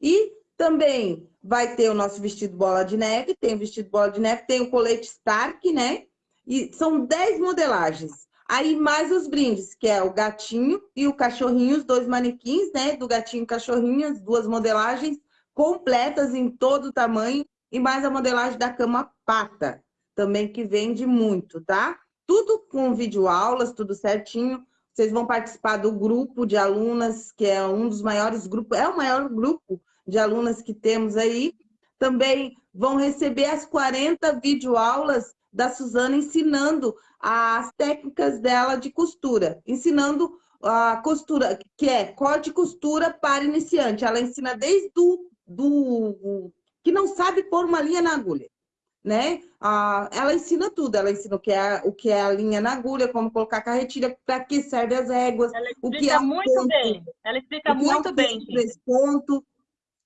E também vai ter o nosso vestido bola de neve, tem o vestido bola de neve, tem o colete Stark, né? E são 10 modelagens. Aí mais os brindes, que é o gatinho e o cachorrinho, os dois manequins, né? Do gatinho e cachorrinho, as duas modelagens completas em todo o tamanho. E mais a modelagem da cama pata, também que vende muito, tá? Tudo com videoaulas, tudo certinho. Vocês vão participar do grupo de alunas, que é um dos maiores grupos, é o maior grupo de alunas que temos aí, também vão receber as 40 videoaulas da Suzana ensinando as técnicas dela de costura, ensinando a costura, que é corte e costura para iniciante. Ela ensina desde o do, que não sabe pôr uma linha na agulha, né? Ah, ela ensina tudo, ela ensina o que, é, o que é a linha na agulha, como colocar a carretilha, para que serve as éguas,
o que é muito ponto, bem. Ela explica muito é bem.
Ponto.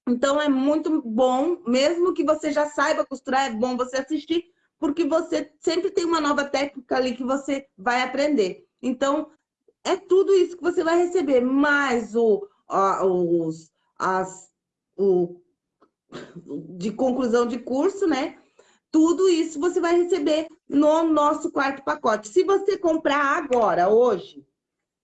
Então é muito bom, mesmo que você já saiba costurar, é bom você assistir, porque você sempre tem uma nova técnica ali que você vai aprender. Então, é tudo isso que você vai receber, mais o, os, as, o, de conclusão de curso, né? Tudo isso você vai receber no nosso quarto pacote. Se você comprar agora, hoje,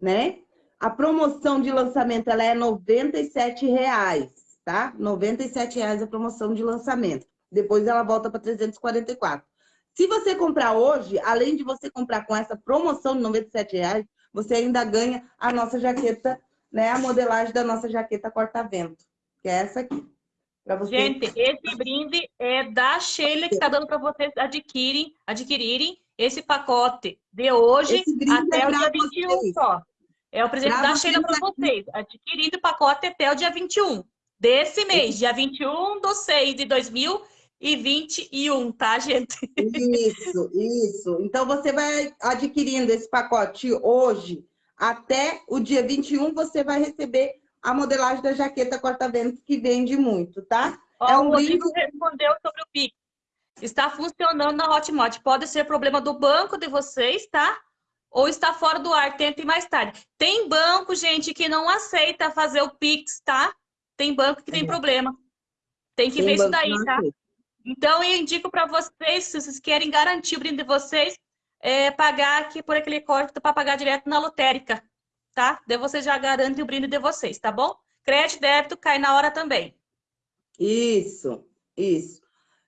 né? A promoção de lançamento ela é R$ 97,00, tá? R$ 97,00 a promoção de lançamento. Depois ela volta para 344. Se você comprar hoje, além de você comprar com essa promoção de R$ 97,00, você ainda ganha a nossa jaqueta, né? A modelagem da nossa jaqueta corta-vento, que é essa aqui.
Você... Gente, esse brinde é da Sheila que está dando para vocês adquirirem, adquirirem esse pacote de hoje até é o dia 21 vocês. só. É o presente pra da Sheila para vocês. Adquirindo o pacote até o dia 21 desse mês, esse... dia 21 de 6 de 2021, tá, gente?
Isso, isso. Então, você vai adquirindo esse pacote hoje até o dia 21, você vai receber a modelagem da jaqueta corta-vento, que vende muito, tá?
Ó, é um o lindo... respondeu sobre o Pix. Está funcionando na Hotmart. Pode ser problema do banco de vocês, tá? Ou está fora do ar, tentem mais tarde. Tem banco, gente, que não aceita fazer o Pix, tá? Tem banco que tem é. problema. Tem que tem ver isso daí, tá? Então, eu indico para vocês, se vocês querem garantir o brinde de vocês, é, pagar aqui por aquele código para pagar direto na lotérica tá? Daí você já garante o brinde de vocês, tá bom? Crédito débito cai na hora também.
Isso, isso.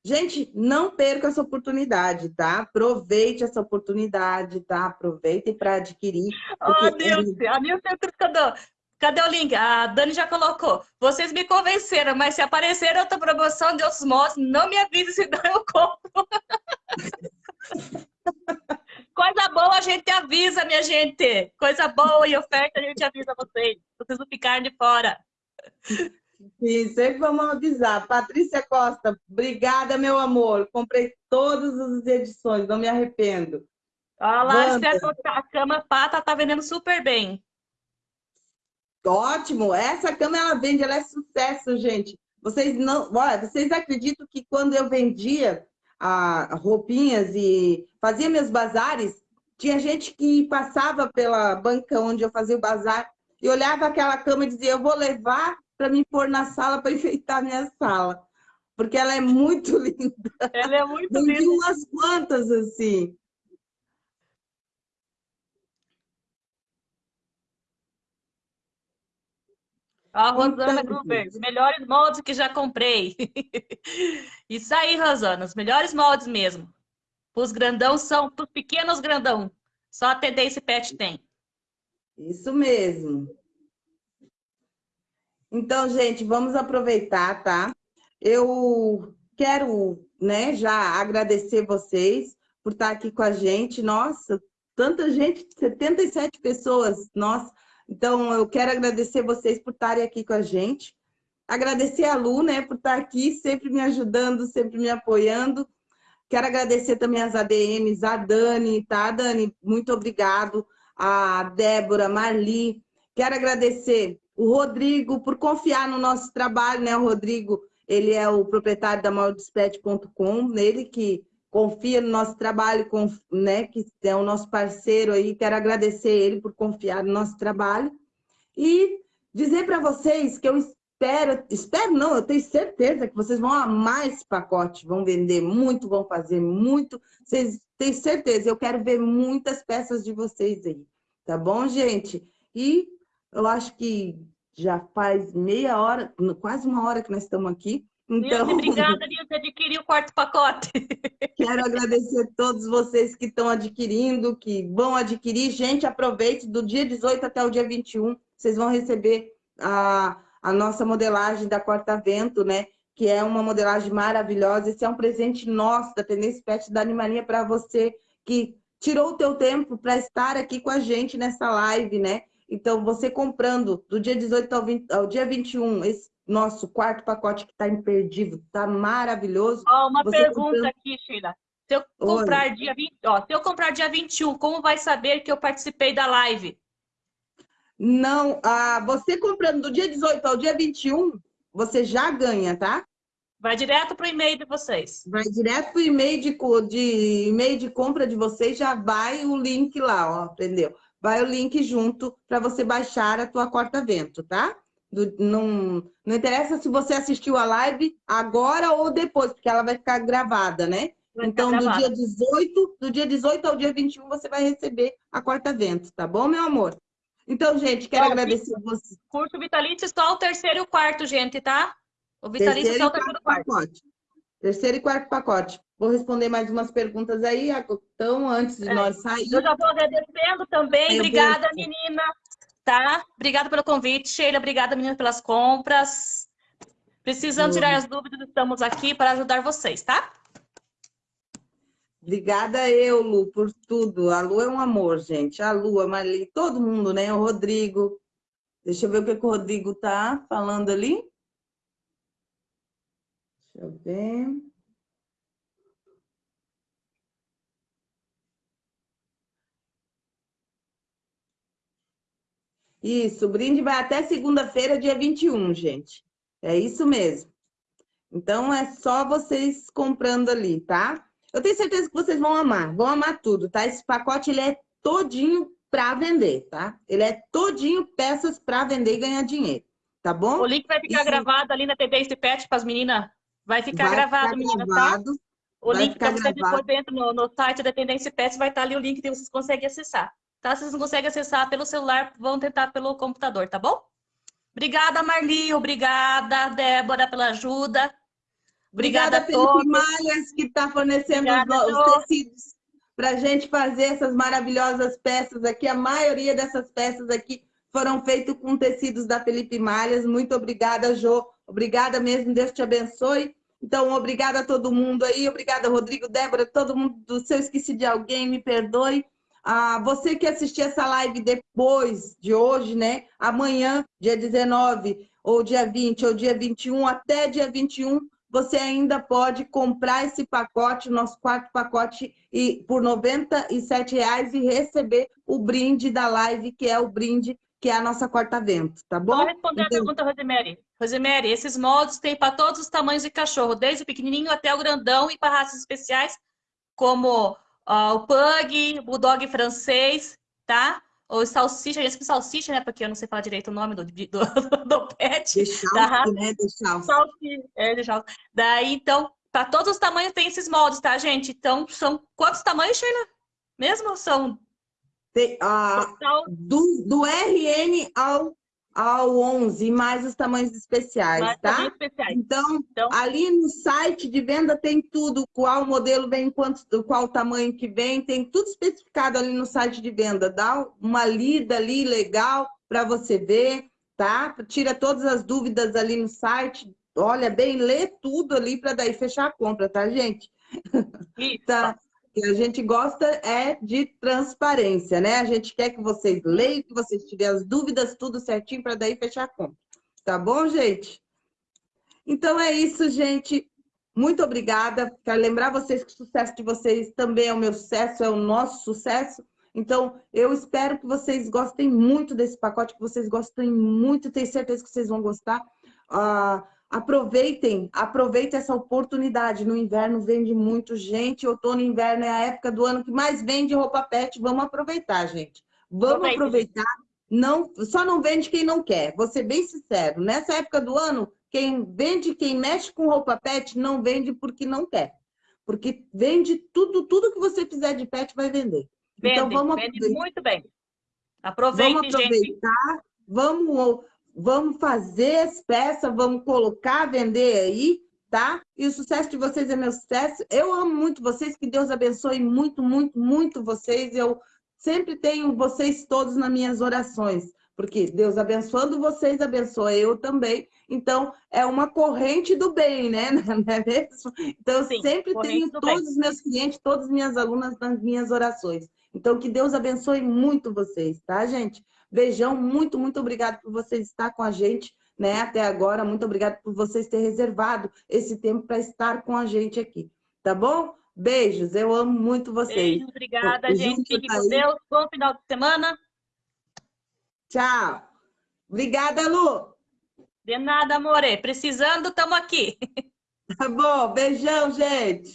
Gente, não perca essa oportunidade, tá? Aproveite essa oportunidade, tá? Aproveitem para adquirir.
Oh, Deus, é... a minha cadê? Cadê o link? A Dani já colocou. Vocês me convenceram, mas se aparecer outra promoção de outros modos, não me avise, senão eu compro. Coisa boa a gente avisa, minha gente. Coisa boa e oferta a gente avisa vocês. Vocês não ficarem de fora.
Sim, sempre vamos avisar. Patrícia Costa, obrigada, meu amor. Comprei todas as edições, não me arrependo.
Olha lá, a cama pata tá vendendo super bem.
Ótimo, essa cama ela vende, ela é sucesso, gente. Vocês não, olha, vocês acreditam que quando eu vendia a, roupinhas e fazia meus bazares, tinha gente que passava pela banca onde eu fazia o bazar e olhava aquela cama e dizia, eu vou levar para me pôr na sala para enfeitar minha sala. Porque ela é muito linda.
Ela é muito Vendi linda.
umas quantas, assim.
A Rosana então, Gruber, os melhores moldes que já comprei. Isso aí, Rosana, os melhores moldes mesmo. Os grandão são, os pequenos grandão. Só a Tendência Pet tem.
Isso mesmo. Então, gente, vamos aproveitar, tá? Eu quero, né, já agradecer vocês por estar aqui com a gente. Nossa, tanta gente, 77 pessoas, nossa. Então, eu quero agradecer vocês por estarem aqui com a gente. Agradecer a Lu, né, por estar aqui, sempre me ajudando, sempre me apoiando. Quero agradecer também as ADMs, a Dani, tá, Dani? Muito obrigado. A Débora, Marli. Quero agradecer o Rodrigo por confiar no nosso trabalho, né? O Rodrigo, ele é o proprietário da maldespet.com, ele que confia no nosso trabalho, né, que é o nosso parceiro aí. Quero agradecer ele por confiar no nosso trabalho. E dizer para vocês que eu espero, espero não, eu tenho certeza que vocês vão amar esse pacote, vão vender muito, vão fazer muito. Vocês têm certeza, eu quero ver muitas peças de vocês aí. Tá bom, gente? E eu acho que já faz meia hora, quase uma hora que nós estamos aqui.
Então, Nilce, obrigada, Nilce, adquirir o quarto pacote.
Quero agradecer a todos vocês que estão adquirindo, que vão adquirir. Gente, aproveite, do dia 18 até o dia 21, vocês vão receber a, a nossa modelagem da Corta Vento, né? que é uma modelagem maravilhosa. Esse é um presente nosso da Tendência Pet da Animania para você que tirou o teu tempo para estar aqui com a gente nessa live, né? Então, você comprando do dia 18 ao, 20, ao dia 21, esse nosso quarto pacote que está imperdível, está maravilhoso.
Ó, uma pergunta comprando... aqui, Sheila. Se eu comprar dia 20, ó, se eu comprar dia 21, como vai saber que eu participei da live?
Não, ah, você comprando do dia 18 ao dia 21, você já ganha, tá?
Vai direto para o e-mail de vocês.
Vai direto para o e-mail de, de, e de compra de vocês, já vai o link lá, ó, entendeu? Vai o link junto para você baixar a tua corta-vento, tá? Do, não, não interessa se você assistiu a live agora ou depois, porque ela vai ficar gravada, né? Vai então, do dia 18, do dia 18 ao dia 21, você vai receber a corta-vento, tá bom, meu amor? Então, gente, quero agradecer você.
Curso vitalício só o terceiro e o quarto, gente, tá? O vitalício terceiro só o terceiro e quarto. Pacote.
Terceiro e quarto pacote. Vou responder mais umas perguntas aí, então, antes de é, nós sair.
Eu já vou agradecendo também. Obrigada, vou... menina. Tá? Obrigada pelo convite, Sheila. Obrigada, menina, pelas compras. Precisando tirar as dúvidas, estamos aqui para ajudar vocês, tá?
Obrigada eu, Lu, por tudo. A Lu é um amor, gente. A Lu, a Marli, todo mundo, né? O Rodrigo. Deixa eu ver o que, que o Rodrigo tá falando ali. Deixa eu ver. Isso, o brinde vai até segunda-feira, dia 21, gente. É isso mesmo. Então, é só vocês comprando ali, tá? Eu tenho certeza que vocês vão amar, vão amar tudo, tá? Esse pacote, ele é todinho para vender, tá? Ele é todinho peças para vender e ganhar dinheiro, tá bom?
O link vai ficar gravado ali na TV Pet para as meninas. Vai ficar vai gravado, ficar menina, tá? gravado, tá? O link que você depois dentro no, no site da Tendência Pet vai estar ali o link que vocês conseguem acessar. Tá? Se vocês não conseguem acessar pelo celular, vão tentar pelo computador, tá bom? Obrigada, Marli. Obrigada, Débora, pela ajuda. Obrigada, Obrigada a todos.
Malhas, que está fornecendo Obrigada, os, os tecidos para a gente fazer essas maravilhosas peças aqui. A maioria dessas peças aqui foram feitas com tecidos da Felipe Malhas. Muito obrigada, Jô. Obrigada mesmo, Deus te abençoe. Então, obrigada a todo mundo aí. Obrigada, Rodrigo, Débora, todo mundo. Se eu esqueci de alguém, me perdoe. Ah, você que assistiu essa live depois de hoje, né? Amanhã, dia 19, ou dia 20, ou dia 21, até dia 21, você ainda pode comprar esse pacote, nosso quarto pacote, e, por R$ 97,00 e receber o brinde da live, que é o brinde que é a nossa corta-vento, tá bom?
Vou responder então... a pergunta, Rosemary. Rosemary, esses moldes tem para todos os tamanhos de cachorro, desde o pequenininho até o grandão e para raças especiais, como uh, o pug, bulldog francês, tá? ou salsicha, gente, salsicha, né? Porque eu não sei falar direito o nome do, do, do pet.
Deixalce, da né? Deixalce.
Salsicha, é, deixalce. Daí, então, para todos os tamanhos tem esses moldes, tá, gente? Então, são quantos tamanhos, Sheila? Mesmo são?
Tem, ah, do, do RN ao ao 11, mais os tamanhos especiais, mais tá? Tamanhos especiais. Então, então, ali no site de venda tem tudo, qual modelo vem, quanto, qual tamanho que vem, tem tudo especificado ali no site de venda. Dá uma lida ali legal para você ver, tá? Tira todas as dúvidas ali no site, olha bem, lê tudo ali para daí fechar a compra, tá, gente? Isso. tá que a gente gosta é de transparência, né? A gente quer que vocês leiam, que vocês tiverem as dúvidas, tudo certinho, para daí fechar a conta. Tá bom, gente? Então é isso, gente. Muito obrigada. Quero lembrar vocês que o sucesso de vocês também é o meu sucesso, é o nosso sucesso. Então, eu espero que vocês gostem muito desse pacote, que vocês gostem muito, tenho certeza que vocês vão gostar. Uh, aproveitem, aproveitem essa oportunidade. No inverno vende muito, gente. Outono e inverno é a época do ano que mais vende roupa pet. Vamos aproveitar, gente. Vamos aproveitar. Não, só não vende quem não quer. Vou ser bem sincero. Nessa época do ano, quem vende, quem mexe com roupa pet, não vende porque não quer. Porque vende tudo, tudo que você fizer de pet vai vender.
Vende, então vamos vende muito bem. Aproveitem,
vamos aproveitar,
gente.
vamos Vamos fazer as peças, vamos colocar, vender aí, tá? E o sucesso de vocês é meu sucesso. Eu amo muito vocês, que Deus abençoe muito, muito, muito vocês. Eu sempre tenho vocês todos nas minhas orações. Porque Deus abençoando vocês, abençoa eu também. Então, é uma corrente do bem, né? Não é mesmo? Então, eu
Sim,
sempre tenho
do
todos
bem.
os meus clientes, todas as minhas alunas nas minhas orações. Então, que Deus abençoe muito vocês, tá, gente? Beijão, muito, muito obrigado por vocês estar com a gente, né, até agora. Muito obrigado por vocês terem reservado esse tempo para estar com a gente aqui, tá bom? Beijos, eu amo muito vocês.
Beijo, obrigada, gente. Fique com. Deus. Bom final de semana.
Tchau. Obrigada, Lu.
De nada, amore. Precisando, estamos aqui.
Tá bom, beijão, gente.